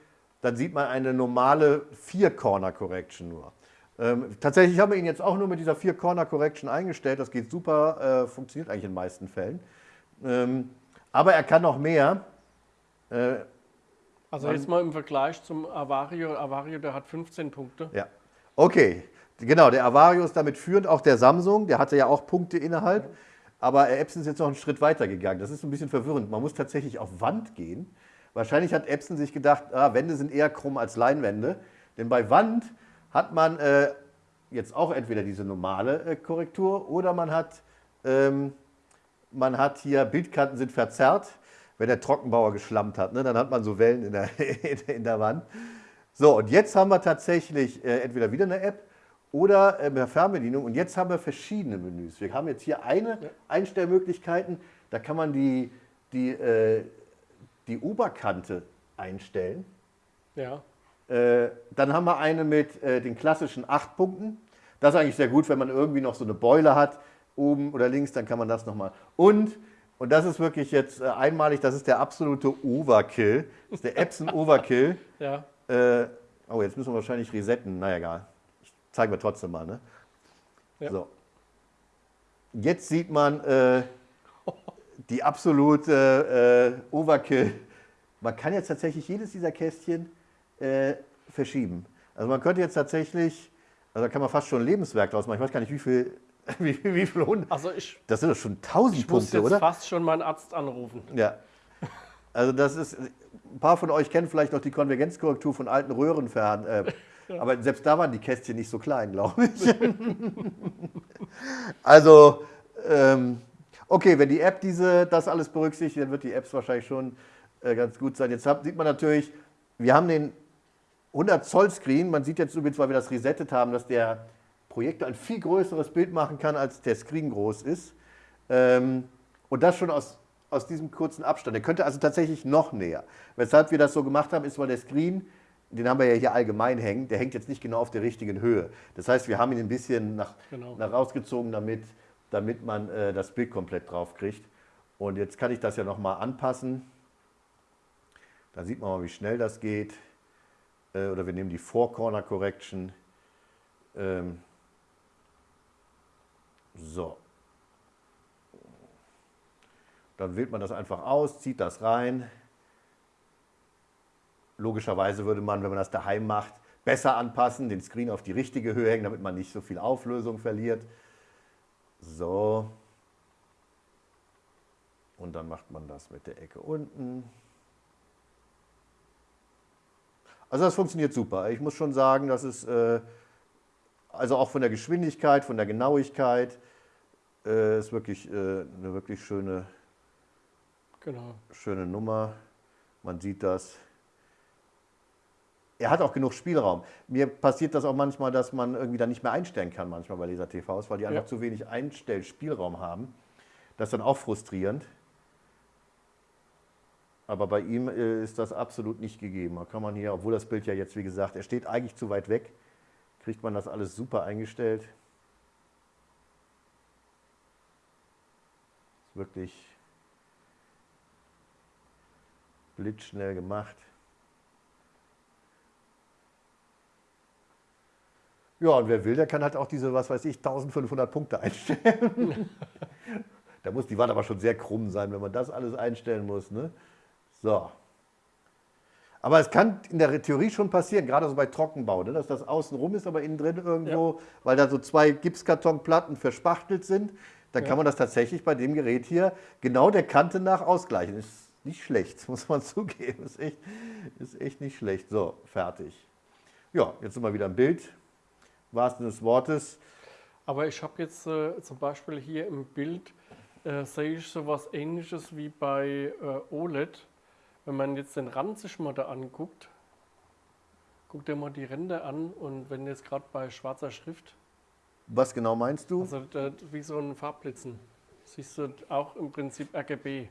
dann sieht man eine normale Vier-Corner-Correction nur. Ähm, tatsächlich haben wir ihn jetzt auch nur mit dieser Vier-Corner-Correction eingestellt. Das geht super, äh, funktioniert eigentlich in den meisten Fällen. Ähm, aber er kann noch mehr. Äh, Also jetzt mal im Vergleich zum Avario. Avario, der hat 15 Punkte. Ja. Okay, genau, der Avario ist damit führend, auch der Samsung, der hatte ja auch Punkte innerhalb. Aber Epson ist jetzt noch einen Schritt weiter gegangen. Das ist ein bisschen verwirrend. Man muss tatsächlich auf Wand gehen. Wahrscheinlich hat Epson sich gedacht, ah, Wände sind eher krumm als Leinwände. Denn bei Wand hat man äh, jetzt auch entweder diese normale äh, Korrektur oder man hat, ähm, man hat hier, Bildkanten sind verzerrt. Wenn der Trockenbauer geschlammt hat, ne, dann hat man so Wellen in der, in der Wand. So, und jetzt haben wir tatsächlich äh, entweder wieder eine App oder äh, eine Fernbedienung. Und jetzt haben wir verschiedene Menüs. Wir haben jetzt hier eine Ja. Einstellmöglichkeiten. Da kann man die, die, äh, die Oberkante einstellen. Ja. Äh, dann haben wir eine mit äh, den klassischen acht Punkten. Das ist eigentlich sehr gut, wenn man irgendwie noch so eine Beule hat, oben oder links, dann kann man das nochmal. Und, und das ist wirklich jetzt äh, einmalig, das ist der absolute Overkill. Das ist der Epson Overkill. Ja. Äh, oh, jetzt müssen wir wahrscheinlich resetten. Na egal. Ich zeige mir trotzdem mal. Ne? Ja. So. Jetzt sieht man äh, die absolute äh, Overkill. Man kann jetzt tatsächlich jedes dieser Kästchen äh, verschieben. Also man könnte jetzt tatsächlich, also da kann man fast schon ein Lebenswerk draus machen. Ich weiß gar nicht, wie viel, wie, viel- wie viel Hund. Also ich, Das sind doch schon 1000 ich muss Punkte, jetzt oder? fast schon meinen Arzt anrufen. Ja. Also das ist, ein paar von euch kennen vielleicht noch die Konvergenzkorrektur von alten Röhrenfernen. Äh, Aber selbst da waren die Kästchen nicht so klein, glaube ich. also, ähm, okay, wenn die App diese, das alles berücksichtigt, dann wird die Apps wahrscheinlich schon äh, ganz gut sein. Jetzt hab, sieht man natürlich, wir haben den 100 Zoll Screen. Man sieht jetzt übrigens, weil wir das resettet haben, dass der Projektor ein viel größeres Bild machen kann, als der Screen groß ist. Ähm, und das schon aus, aus diesem kurzen Abstand. Der könnte also tatsächlich noch näher. Weshalb wir das so gemacht haben, ist, weil der Screen, den haben wir ja hier allgemein hängen, der hängt jetzt nicht genau auf der richtigen Höhe. Das heißt, wir haben ihn ein bisschen nach, Genau. nach rausgezogen, damit, damit man äh, das Bild komplett drauf kriegt. Und jetzt kann ich das ja nochmal anpassen. Da sieht man mal, wie schnell das geht. Äh, oder wir nehmen die Four Corner Correction. Ähm, so. Dann wählt man das einfach aus, zieht das rein. Logischerweise würde man, wenn man das daheim macht, besser anpassen, den Screen auf die richtige Höhe hängen, damit man nicht so viel Auflösung verliert. So. Und dann macht man das mit der Ecke unten. Also das funktioniert super. Ich muss schon sagen, das ist äh, also auch von der Geschwindigkeit, von der Genauigkeit, äh, ist wirklich äh, eine wirklich schöne, Genau. schöne Nummer. Man sieht das. Er hat auch genug Spielraum. Mir passiert das auch manchmal, dass man irgendwie dann nicht mehr einstellen kann, manchmal bei Laser TVs, weil die einfach Ja. zu wenig Einstellspielraum haben. Das ist dann auch frustrierend. Aber bei ihm äh, ist das absolut nicht gegeben. Da kann man hier, obwohl das Bild ja jetzt, wie gesagt, er steht eigentlich zu weit weg, kriegt man das alles super eingestellt. Ist wirklich blitzschnell gemacht. Ja, und wer will, der kann halt auch diese, was weiß ich, 1500 Punkte einstellen. da muss die Wand aber schon sehr krumm sein, wenn man das alles einstellen muss. Ne? So. Aber es kann in der Theorie schon passieren, gerade so bei Trockenbau, ne, dass das außen rum ist, aber innen drin irgendwo, weil da so zwei Gipskartonplatten verspachtelt sind, dann Ja. kann man das tatsächlich bei dem Gerät hier genau der Kante nach ausgleichen. Ist nicht schlecht, muss man zugeben. Ist echt, ist echt nicht schlecht. So, fertig. Ja, jetzt sind wir wieder im Bild. Wahrsten des Wortes. Aber ich habe jetzt äh, zum Beispiel hier im Bild, äh, sehe ich so was ähnliches wie bei äh, OLED. Wenn man jetzt den Rand sich mal da anguckt, guckt dir mal die Ränder an und wenn jetzt gerade bei schwarzer Schrift, Was genau meinst du? also da, wie so ein Farbblitzen, siehst du auch im Prinzip RGB.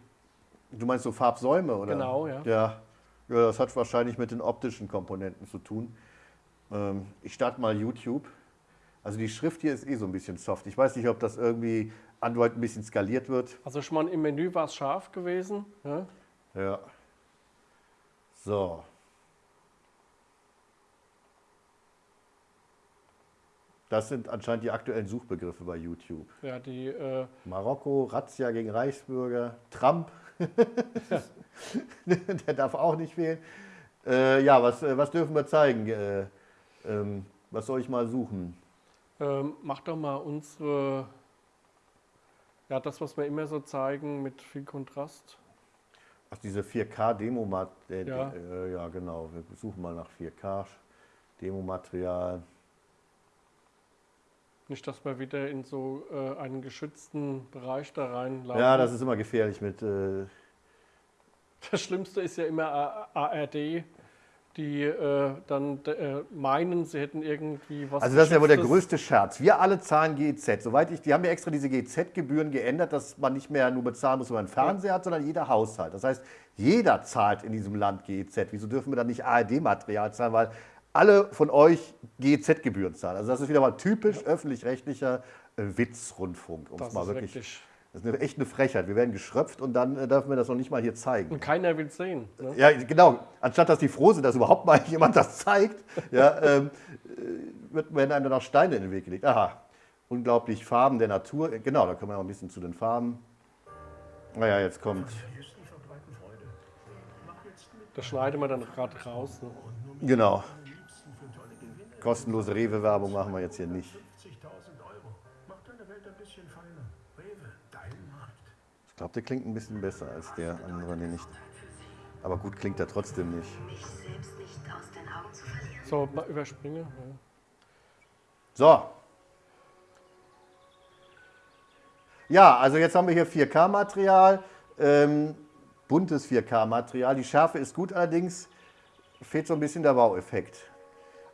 Du meinst so Farbsäume, oder? Genau, ja. Ja, ja das hat wahrscheinlich mit den optischen Komponenten zu tun. Ähm, ich starte mal YouTube. Also die Schrift hier ist eh so ein bisschen soft. Ich weiß nicht, ob das irgendwie Android ein bisschen skaliert wird. Also schon mal im Menü war es scharf gewesen. Ja? Ja. So. Das sind anscheinend die aktuellen Suchbegriffe bei YouTube. Ja, die, äh, Marokko, Razzia gegen Reichsbürger, Trump, der darf auch nicht wählen. Äh, ja, was, äh, was dürfen wir zeigen? Äh, ähm, was soll ich mal suchen? ähm, mach doch mal unsere, ja, das, was wir immer so zeigen mit viel Kontrast. Ach, diese 4K-Demo, äh, Ja. äh, ja genau, wir suchen mal nach 4K Demomaterial. Nicht, dass wir wieder in so äh, einen geschützten Bereich da reinlaufen. Ja, das ist immer gefährlich mit, äh, Das Schlimmste ist ja immer ARD, die äh, dann äh, meinen, sie hätten irgendwie was. Also das ist ja wohl der größte Scherz. Wir alle zahlen GEZ. Soweit ich, die haben ja extra diese GEZ-Gebühren geändert, dass man nicht mehr nur bezahlen muss, wenn man einen Fernseher hat, sondern jeder Haushalt. Das heißt, jeder zahlt in diesem Land GEZ. Wieso dürfen wir dann nicht ARD-Material zahlen? Weil alle von euch GEZ-Gebühren zahlen. Also das ist wieder mal typisch öffentlich-rechtlicher äh, Witzrundfunk. Um es Das mal ist wirklich, wirklich. das ist eine, echt eine Frechheit. Wir werden geschröpft und dann äh, dürfen wir das noch nicht mal hier zeigen. Und keiner will sehen. Ne? Ja, genau. Anstatt dass die froh sind, dass überhaupt mal jemand das zeigt, ja, ähm, äh, wird, werden einem dann auch Steine in den Weg gelegt. Aha, unglaublich Farben der Natur. Äh, Genau, da kommen wir noch ein bisschen zu den Farben. Naja, jetzt kommt. Das schneiden wir dann gerade raus. Ne? Genau. Kostenlose Rewe-Werbung machen wir jetzt hier nicht. 50.000 Euro. Macht deine Welt ein bisschen feiner. Rewe, dein Markt. Ich glaube, der klingt ein bisschen besser als der andere, den ich. Aber gut klingt er trotzdem nicht. So, mal überspringe. Ja. So. Ja, also jetzt haben wir hier 4K-Material, ähm, buntes 4K-Material. Die Schärfe ist gut, allerdings fehlt so ein bisschen der Baueffekt.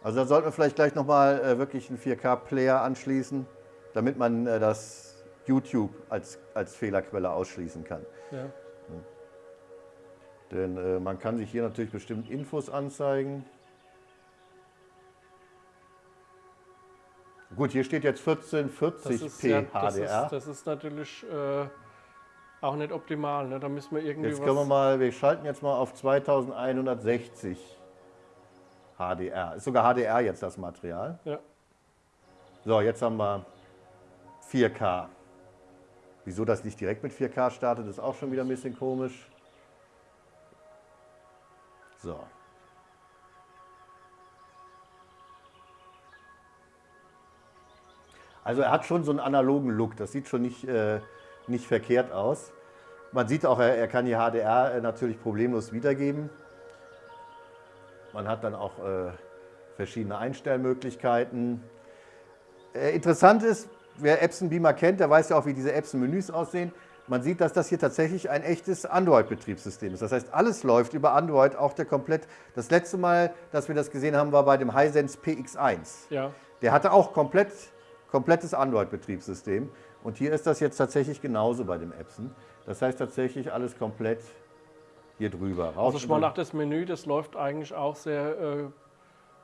Also da sollten wir vielleicht gleich nochmal äh, wirklich einen 4K-Player anschließen, damit man äh, das YouTube als, als Fehlerquelle ausschließen kann. Ja. Denn äh, man kann sich hier natürlich bestimmt Infos anzeigen. Gut, hier steht jetzt 1440p ja, das, HDR. ist, das ist natürlich äh, auch nicht optimal. Ne? Da müssen wir irgendwie Jetzt können wir mal, wir schalten jetzt mal auf 2160 HDR. Ist sogar HDR jetzt das Material. Ja. So, jetzt haben wir 4K. Wieso das nicht direkt mit 4K startet, ist auch schon wieder ein bisschen komisch. So. Also er hat schon so einen analogen Look, das sieht schon nicht, äh, nicht verkehrt aus. Man sieht auch, er, er kann die HDR äh, natürlich problemlos wiedergeben. Man hat dann auch äh, verschiedene Einstellmöglichkeiten. Äh, interessant ist, wer Epson Beamer kennt, der weiß ja auch, wie diese Epson-Menüs aussehen. Man sieht, dass das hier tatsächlich ein echtes Android-Betriebssystem ist. Das heißt, alles läuft über Android, auch der komplett. Das letzte Mal, dass wir das gesehen haben, war bei dem Hisense PX1. Ja. Der hatte auch komplett, komplettes Android-Betriebssystem. Und hier ist das jetzt tatsächlich genauso bei dem Epson. Das heißt tatsächlich alles komplett hier drüber. Raus Also schon mal nach das Menü, das läuft eigentlich auch sehr äh,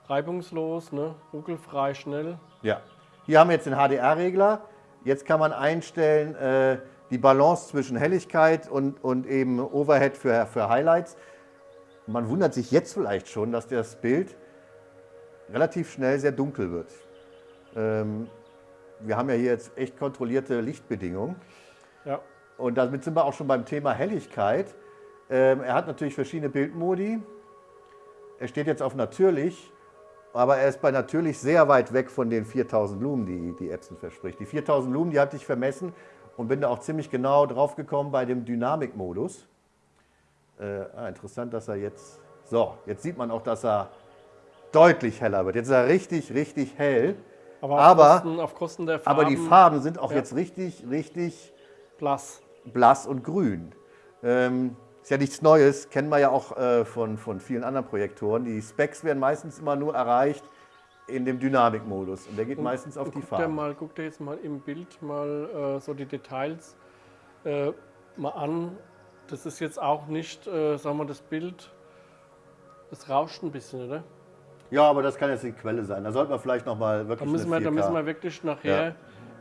reibungslos, ne? ruckelfrei, schnell. Ja. Hier haben wir jetzt den HDR-Regler. Jetzt kann man einstellen äh, die Balance zwischen Helligkeit und, und eben Overhead für, für Highlights. Man wundert sich jetzt vielleicht schon, dass das Bild relativ schnell sehr dunkel wird. Ähm, wir haben ja hier jetzt echt kontrollierte Lichtbedingungen. Ja. Und damit sind wir auch schon beim Thema Helligkeit. Ähm, er hat natürlich verschiedene Bildmodi. Er steht jetzt auf natürlich, aber er ist bei natürlich sehr weit weg von den 4000 Lumen, die, die Epson verspricht. Die 4000 Lumen, die hatte ich vermessen und bin da auch ziemlich genau drauf gekommen bei dem Dynamikmodus. Äh, ah, interessant, dass er jetzt, so, jetzt sieht man auch, dass er deutlich heller wird. Jetzt ist er richtig, richtig hell. Aber, Aber- auf, Kosten, auf Kosten der Farben. Aber die Farben sind auch Ja. jetzt richtig, richtig blass. blass und grün. Ähm, ist ja nichts Neues, kennen wir ja auch äh, von, von vielen anderen Projektoren. Die Specs werden meistens immer nur erreicht in dem Dynamikmodus und der geht meistens auf die Farbe. mal, guck dir jetzt mal im Bild mal äh, so die Details äh, mal an. Das ist jetzt auch nicht, äh, sagen wir, das Bild, das rauscht ein bisschen, oder? Ja, aber das kann jetzt die Quelle sein. Da sollten wir vielleicht nochmal Da wirklich müssen, wir, da 4K. müssen wir wirklich nachher, Ja.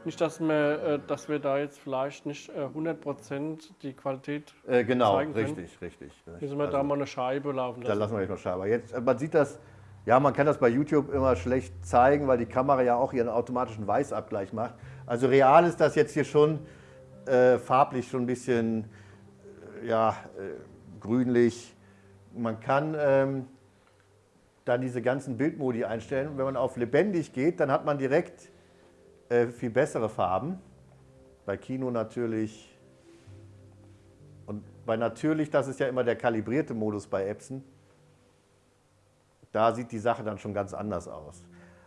Nicht, dass wir, äh, dass wir da jetzt vielleicht nicht äh, 100% die Qualität, äh, genau, zeigen können. richtig, richtig. müssen wir da mal eine Scheibe laufen Da lassen. lassen wir euch noch schauen. Aber jetzt, äh, man sieht das, ja, man kann das bei YouTube immer schlecht zeigen, weil die Kamera ja auch ihren automatischen Weißabgleich macht. Also real ist das jetzt hier schon äh, farblich schon ein bisschen äh, ja, äh, grünlich. Man kann ähm, dann diese ganzen Bildmodi einstellen. Und wenn man auf lebendig geht, dann hat man direkt äh, viel bessere Farben. Bei Kino natürlich. Und bei natürlich, das ist ja immer der kalibrierte Modus bei Epson. Da sieht die Sache dann schon ganz anders aus.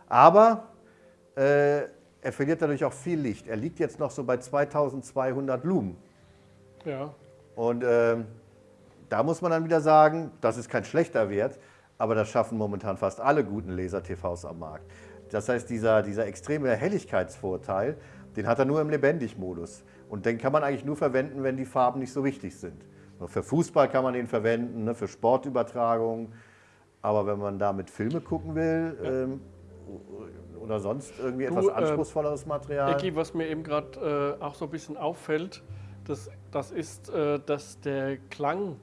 Aber äh, er verliert dadurch auch viel Licht. Er liegt jetzt noch so bei 2200 Lumen. Ja, Und ähm, da muss man dann wieder sagen, das ist kein schlechter Wert, aber das schaffen momentan fast alle guten Laser-TVs am Markt. Das heißt, dieser, dieser extreme Helligkeitsvorteil, den hat er nur im Lebendig-Modus. Und den kann man eigentlich nur verwenden, wenn die Farben nicht so wichtig sind. Für Fußball kann man den verwenden, ne, für Sportübertragung. Aber wenn man damit Filme gucken will ähm, oder sonst irgendwie Du, etwas äh, anspruchsvolleres Material. Ecki, was mir eben gerade äh, auch so ein bisschen auffällt, das, das ist, äh, dass der Klang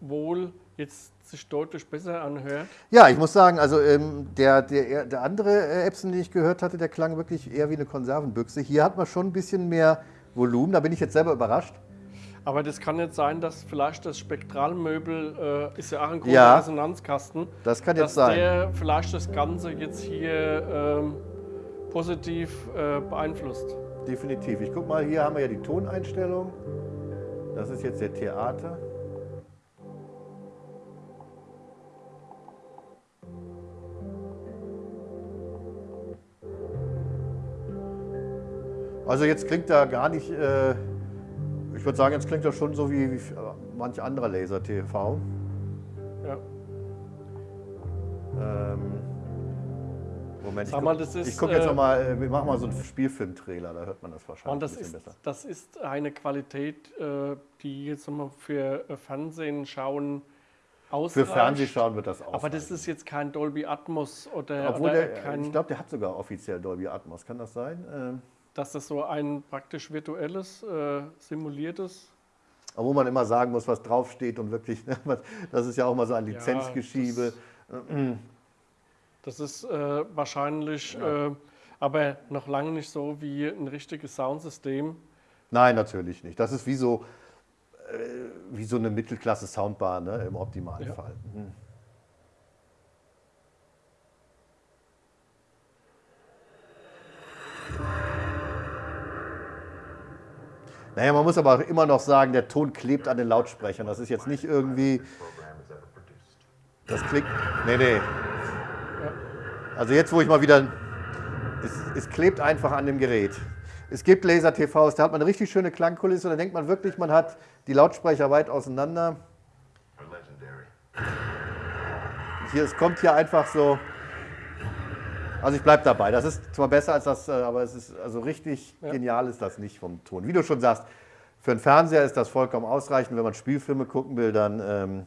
wohl jetzt sich deutlich besser anhört. Ja, ich muss sagen, also ähm, der, der, der andere äh, Epson, den ich gehört hatte, der klang wirklich eher wie eine Konservenbüchse. Hier hat man schon ein bisschen mehr Volumen, da bin ich jetzt selber überrascht. Aber das kann jetzt sein, dass vielleicht das Spektralmöbel äh, ist ja auch ein großer Ja. Resonanzkasten, Das kann dass jetzt sein. der vielleicht das Ganze jetzt hier ähm, positiv äh, beeinflusst. Definitiv. Ich guck mal, hier haben wir ja die Toneinstellung. Das ist jetzt der Theater. Also jetzt klingt er gar nicht, äh, ich würde sagen, jetzt klingt er schon so wie, wie manch anderer Laser-TV. Ja. Ähm, Moment, Sag ich, mal, das ist, ich gucke jetzt äh, mal, äh, wir machen mal so einen Spielfilm-Trailer, da hört man das wahrscheinlich das ein bisschen ist, besser. das ist eine Qualität, äh, die jetzt wir, für äh, Fernsehen schauen Für ausreicht. Fernsehschauen wird das auch. Aber das ist jetzt kein Dolby Atmos oder, Obwohl oder der, kein, ich glaube, der hat sogar offiziell Dolby Atmos. Kann das sein? Ähm, dass das so ein praktisch virtuelles, äh, simuliertes. obwohl man immer sagen muss, was draufsteht und wirklich, das ist ja auch mal so ein Lizenzgeschiebe. Das ist äh, wahrscheinlich, äh, aber noch lange nicht so wie ein richtiges Soundsystem. Nein, natürlich nicht. Das ist wie so, äh, wie so eine Mittelklasse-Soundbar ne, im optimalen Ja. Fall. Mhm. Naja, man muss aber auch immer noch sagen, der Ton klebt an den Lautsprechern. Das ist jetzt nicht irgendwie. Das klingt. Nee, nee. Also jetzt, wo ich mal wieder. Es, es klebt einfach an dem Gerät. Es gibt Laser-TVs, da hat man eine richtig schöne Klangkulisse. Da denkt man wirklich, man hat die Lautsprecher weit auseinander. Hier, es kommt hier einfach so. Also ich bleibe dabei. Das ist zwar besser als das, äh, aber es ist also richtig Ja. genial ist das nicht vom Ton. Wie du schon sagst, für einen Fernseher ist das vollkommen ausreichend. Wenn man Spielfilme gucken will, dann, ähm,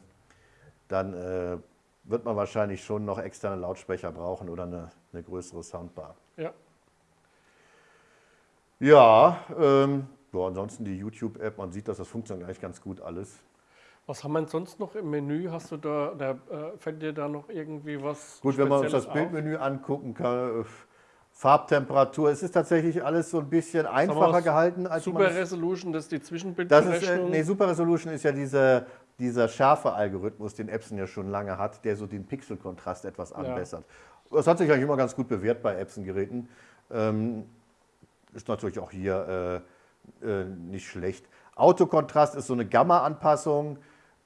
dann äh, wird man wahrscheinlich schon noch externe Lautsprecher brauchen oder eine, eine größere Soundbar. Ja. Ja, ähm, ja, ansonsten die YouTube-App, man sieht, dass das funktioniert eigentlich ganz gut alles. Was haben wir sonst noch im Menü? Hast du da, da äh, fällt dir da noch irgendwie was? Gut, wenn wir uns das? Bildmenü angucken, kann, äh, Farbtemperatur, es ist tatsächlich alles so ein bisschen einfacher gehalten als Super Resolution, das ist die Das ist, äh, Zwischenbildberechnung. nee, Super Resolution ist ja dieser, dieser Schärfe-Algorithmus, den Epson ja schon lange hat, der so den Pixelkontrast etwas anbessert. Das hat sich eigentlich immer ganz gut bewährt bei Epson-Geräten. Ähm, ist natürlich auch hier äh, nicht schlecht. Autokontrast ist so eine Gamma-Anpassung,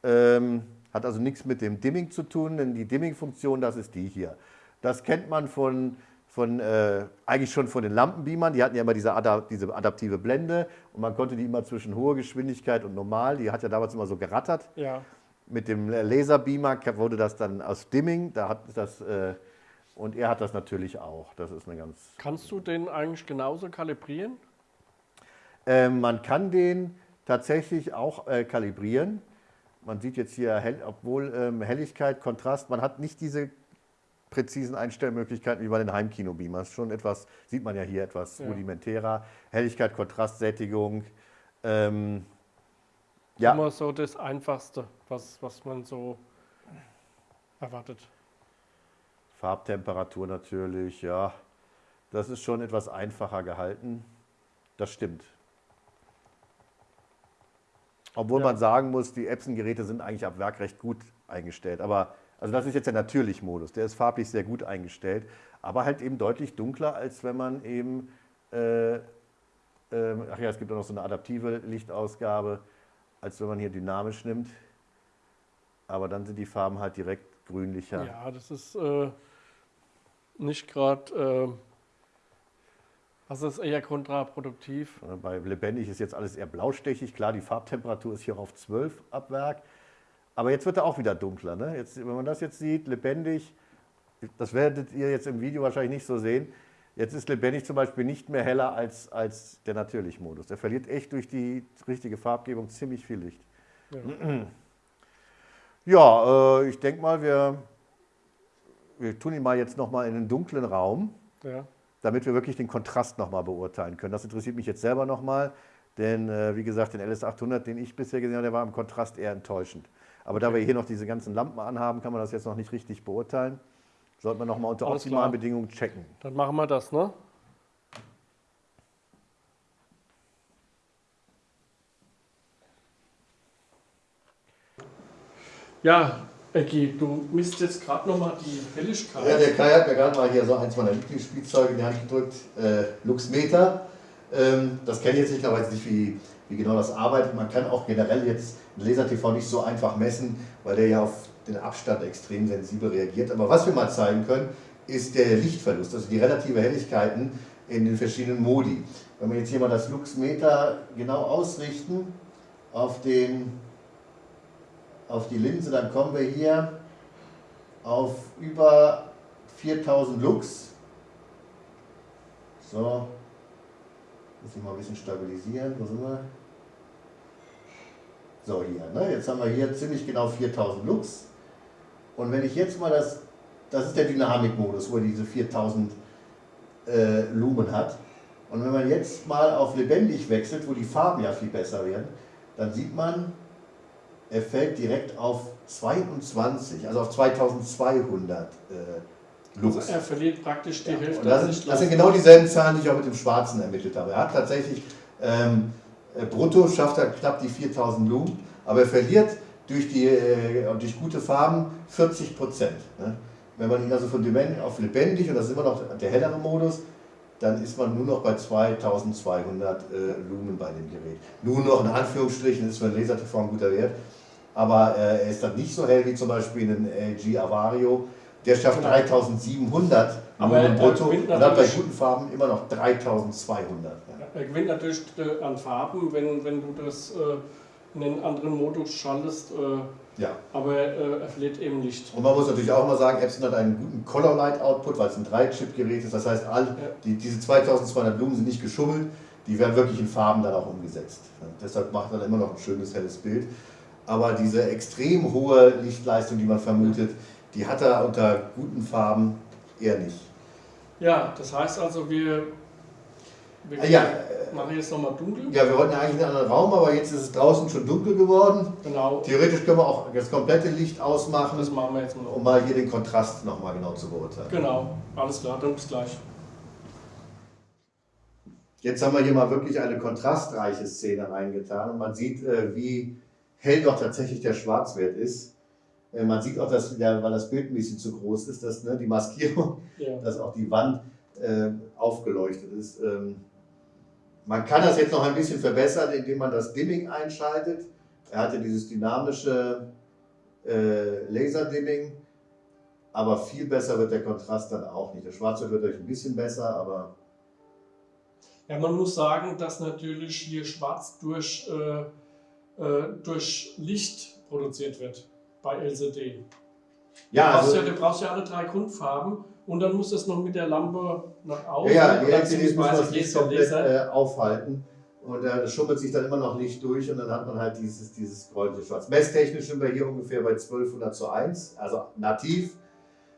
ähm, hat also nichts mit dem Dimming zu tun, denn die Dimming-Funktion, das ist die hier. Das kennt man von, von äh, eigentlich schon von den Lampenbeamern. Die hatten ja immer diese, Ada diese adaptive Blende und man konnte die immer zwischen hoher Geschwindigkeit und normal, die hat ja damals immer so gerattert. ja. Mit dem Laserbeamer wurde das dann aus Dimming, da hat das, äh, und er hat das natürlich auch. Das ist eine ganz Kannst du den eigentlich genauso kalibrieren? Ähm, man kann den tatsächlich auch äh, kalibrieren. Man sieht jetzt hier, hell, obwohl ähm, Helligkeit, Kontrast, man hat nicht diese präzisen Einstellmöglichkeiten wie bei den Heimkino-Beamers. Schon etwas, sieht man ja hier etwas Ja. rudimentärer. Helligkeit, Kontrast, Sättigung. Ähm, ja, Immer so das Einfachste, was, was man so erwartet. Farbtemperatur natürlich, ja. Das ist schon etwas einfacher gehalten. Das stimmt. Obwohl Ja. man sagen muss, die Epson-Geräte sind eigentlich ab Werk recht gut eingestellt. Aber also das ist jetzt der Natürlich-Modus. Der ist farblich sehr gut eingestellt, aber halt eben deutlich dunkler, als wenn man eben, äh, ähm, ach ja, es gibt auch noch so eine adaptive Lichtausgabe, als wenn man hier dynamisch nimmt. Aber dann sind die Farben halt direkt grünlicher. Ja, das ist äh, nicht gerade, äh, also ist eher kontraproduktiv. Äh, Bei lebendig ist jetzt alles eher blaustechig. Klar, die Farbtemperatur ist hier auf 12 ab Werk. Aber jetzt wird er auch wieder dunkler. Ne? Jetzt, wenn man das jetzt sieht, lebendig, das werdet ihr jetzt im Video wahrscheinlich nicht so sehen. Jetzt ist lebendig zum Beispiel nicht mehr heller als, als der Natürlich-Modus. Der verliert echt durch die richtige Farbgebung ziemlich viel Licht. Ja. Ja, äh, ich denke mal, wir, wir tun ihn mal jetzt nochmal in einen dunklen Raum Ja. Damit wir wirklich den Kontrast nochmal beurteilen können. Das interessiert mich jetzt selber nochmal, denn äh, wie gesagt, den LS800, den ich bisher gesehen habe, der war im Kontrast eher enttäuschend. Aber da wir hier noch diese ganzen Lampen anhaben, kann man das jetzt noch nicht richtig beurteilen. Sollte man nochmal unter Alles optimalen klar. Bedingungen checken. Dann machen wir das, ne? Ja, Ecki, du misst jetzt gerade nochmal die Helligkeit. Ja, der Kai hat mir gerade mal hier so eins meiner Lieblingsspielzeuge in die Hand gedrückt, äh, Luxmeter. Ähm, das kenne ich jetzt nicht, aber jetzt nicht, wie, wie genau das arbeitet. Man kann auch generell jetzt ein Laser-TV nicht so einfach messen, weil der ja auf den Abstand extrem sensibel reagiert. Aber was wir mal zeigen können, ist der Lichtverlust, also die relative Helligkeiten in den verschiedenen Modi. Wenn wir jetzt hier mal das Luxmeter genau ausrichten auf, den, auf die Linse, dann kommen wir hier auf über 4000 Lux. So, muss ich mal ein bisschen stabilisieren. Wo sind wir? So, hier. Ne? Jetzt haben wir hier ziemlich genau 4000 Lux. Und wenn ich jetzt mal das, das ist der Dynamikmodus, wo er diese 4000 äh, Lumen hat. Und wenn man jetzt mal auf lebendig wechselt, wo die Farben ja viel besser werden, dann sieht man, er fällt direkt auf 22, also auf 2200 äh, Lux. Er verliert praktisch die Hälfte. Und das, ist, das sind genau dieselben Zahlen, die ich auch mit dem Schwarzen ermittelt habe. Er hat tatsächlich ähm, äh, brutto schafft er knapp die 4000 Lumen, aber er verliert durch, die, äh, durch gute Farben 40 Prozent. Ne? Wenn man ihn also von dement auf lebendig, und das ist immer noch der hellere Modus, dann ist man nur noch bei 2200 äh, Lumen bei dem Gerät. Nur noch in Anführungsstrichen ist für einen Laser-TV ein guter Wert, aber äh, er ist dann nicht so hell wie zum Beispiel ein LG Avario. Der schafft Genau. 3700 Aber Lumen er brutto gewinnt und hat bei guten Farben immer noch 3200. Ja. Er gewinnt natürlich äh, an Farben, wenn, wenn du das äh, in den anderen Modus schaltest, äh, ja. aber äh, er verliert eben Licht. Und man muss natürlich auch mal sagen, Epson hat einen guten Color Light Output, weil es ein 3-Chip-Gerät ist. Das heißt, all, die, diese 2200 Lumen sind nicht geschummelt, die werden wirklich in Farben dann auch umgesetzt. Ja, deshalb macht er dann immer noch ein schönes, helles Bild. Aber diese extrem hohe Lichtleistung, die man vermutet, die hat er unter guten Farben eher nicht. Ja, das heißt also, wir, wir Ah, ja, machen jetzt nochmal dunkel. Ja, wir wollten eigentlich in einen anderen Raum, aber jetzt ist es draußen schon dunkel geworden. Genau, Theoretisch können wir auch das komplette Licht ausmachen, das machen wir jetzt mal. um mal hier den Kontrast nochmal genau zu beurteilen. Genau, alles klar, dann bis gleich. Jetzt haben wir hier mal wirklich eine kontrastreiche Szene reingetan und man sieht, äh, wie hell doch tatsächlich der Schwarzwert ist. Äh, Man sieht auch, dass, der, weil das Bild ein bisschen zu groß ist, dass ne, die Maskierung, Ja. dass auch die Wand äh, aufgeleuchtet ist. Ähm, Man kann das jetzt noch ein bisschen verbessern, indem man das Dimming einschaltet. Er hatte dieses dynamische äh, Laser-Dimming, aber viel besser wird der Kontrast dann auch nicht. Der Schwarzwert wird euch ein bisschen besser, aber Ja, man muss sagen, dass natürlich hier schwarz durch, äh, durch Licht produziert wird bei LCD. ja, du, brauchst also, ja, du brauchst ja alle drei Grundfarben und dann muss es noch mit der Lampe nach außen. Ja, ja, die LCDs muss das Licht komplett äh, aufhalten. Und da schummelt sich dann immer noch Licht durch und dann hat man halt dieses, dieses gräuliche Schwarz. Messtechnisch sind wir hier ungefähr bei 1200 zu 1, also nativ,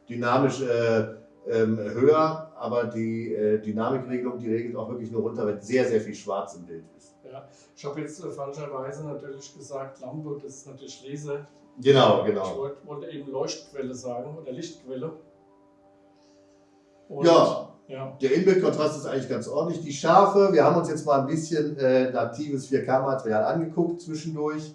dynamisch äh, ähm, höher, aber die äh, Dynamikregelung, die regelt auch wirklich nur runter, wenn sehr, sehr viel Schwarz im Bild ist. Ja, ich habe jetzt äh, falscherweise natürlich gesagt Lampe, das ist natürlich Laser. Genau, Ich genau. wollte, wollte eben Leuchtquelle sagen oder Lichtquelle. Und, Ja. ja. Der Inbildkontrast ist eigentlich ganz ordentlich. Die Schärfe, wir haben uns jetzt mal ein bisschen äh, natives 4K-Material angeguckt zwischendurch.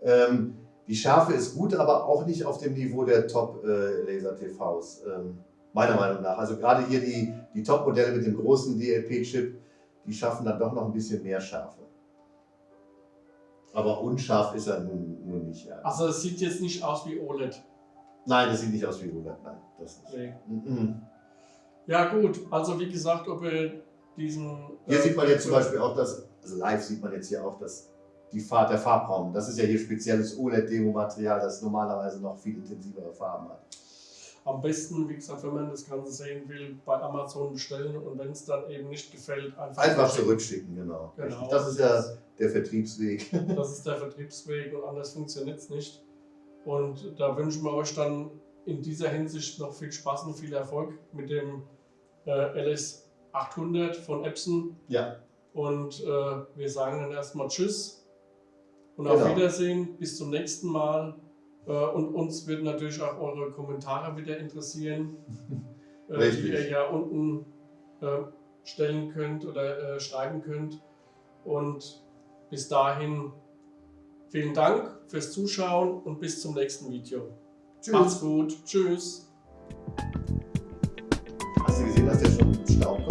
Ähm, die Schärfe ist gut, aber auch nicht auf dem Niveau der Top-Laser-TVs, ähm, meiner Meinung nach. Also gerade hier die, die Top-Modelle mit dem großen DLP-Chip, die schaffen dann doch noch ein bisschen mehr Schärfe. Aber unscharf ist er nun, nun nicht. Ja. Also es sieht jetzt nicht aus wie OLED. Nein, das sieht nicht aus wie 100. Nein, das nicht. Nee. Mhm. Ja gut, also wie gesagt, ob wir diesen... Hier äh, sieht man jetzt zum Beispiel auch, dass, also live sieht man jetzt hier auch, dass die Farb, der Farbraum, das ist ja hier spezielles OLED-Demo-Material, das normalerweise noch viel intensivere Farben hat. Am besten, wie gesagt, wenn man das Ganze sehen will, bei Amazon bestellen und wenn es dann eben nicht gefällt, einfach, Einfach zurückschicken. genau. Genau. Das ist ja der Vertriebsweg. Das ist der Vertriebsweg und anders funktioniert es nicht. Und da wünschen wir euch dann in dieser Hinsicht noch viel Spaß und viel Erfolg mit dem äh, LS800 von Epson. Ja, Und äh, wir sagen dann erstmal Tschüss und Genau. auf Wiedersehen. Bis zum nächsten Mal. Äh, und uns wird natürlich auch eure Kommentare wieder interessieren, äh, die ihr ja unten äh, stellen könnt oder äh, schreiben könnt. Und bis dahin vielen Dank fürs Zuschauen und bis zum nächsten Video. Macht's gut. Tschüss. Hast du gesehen, dass der schon Staub kommt?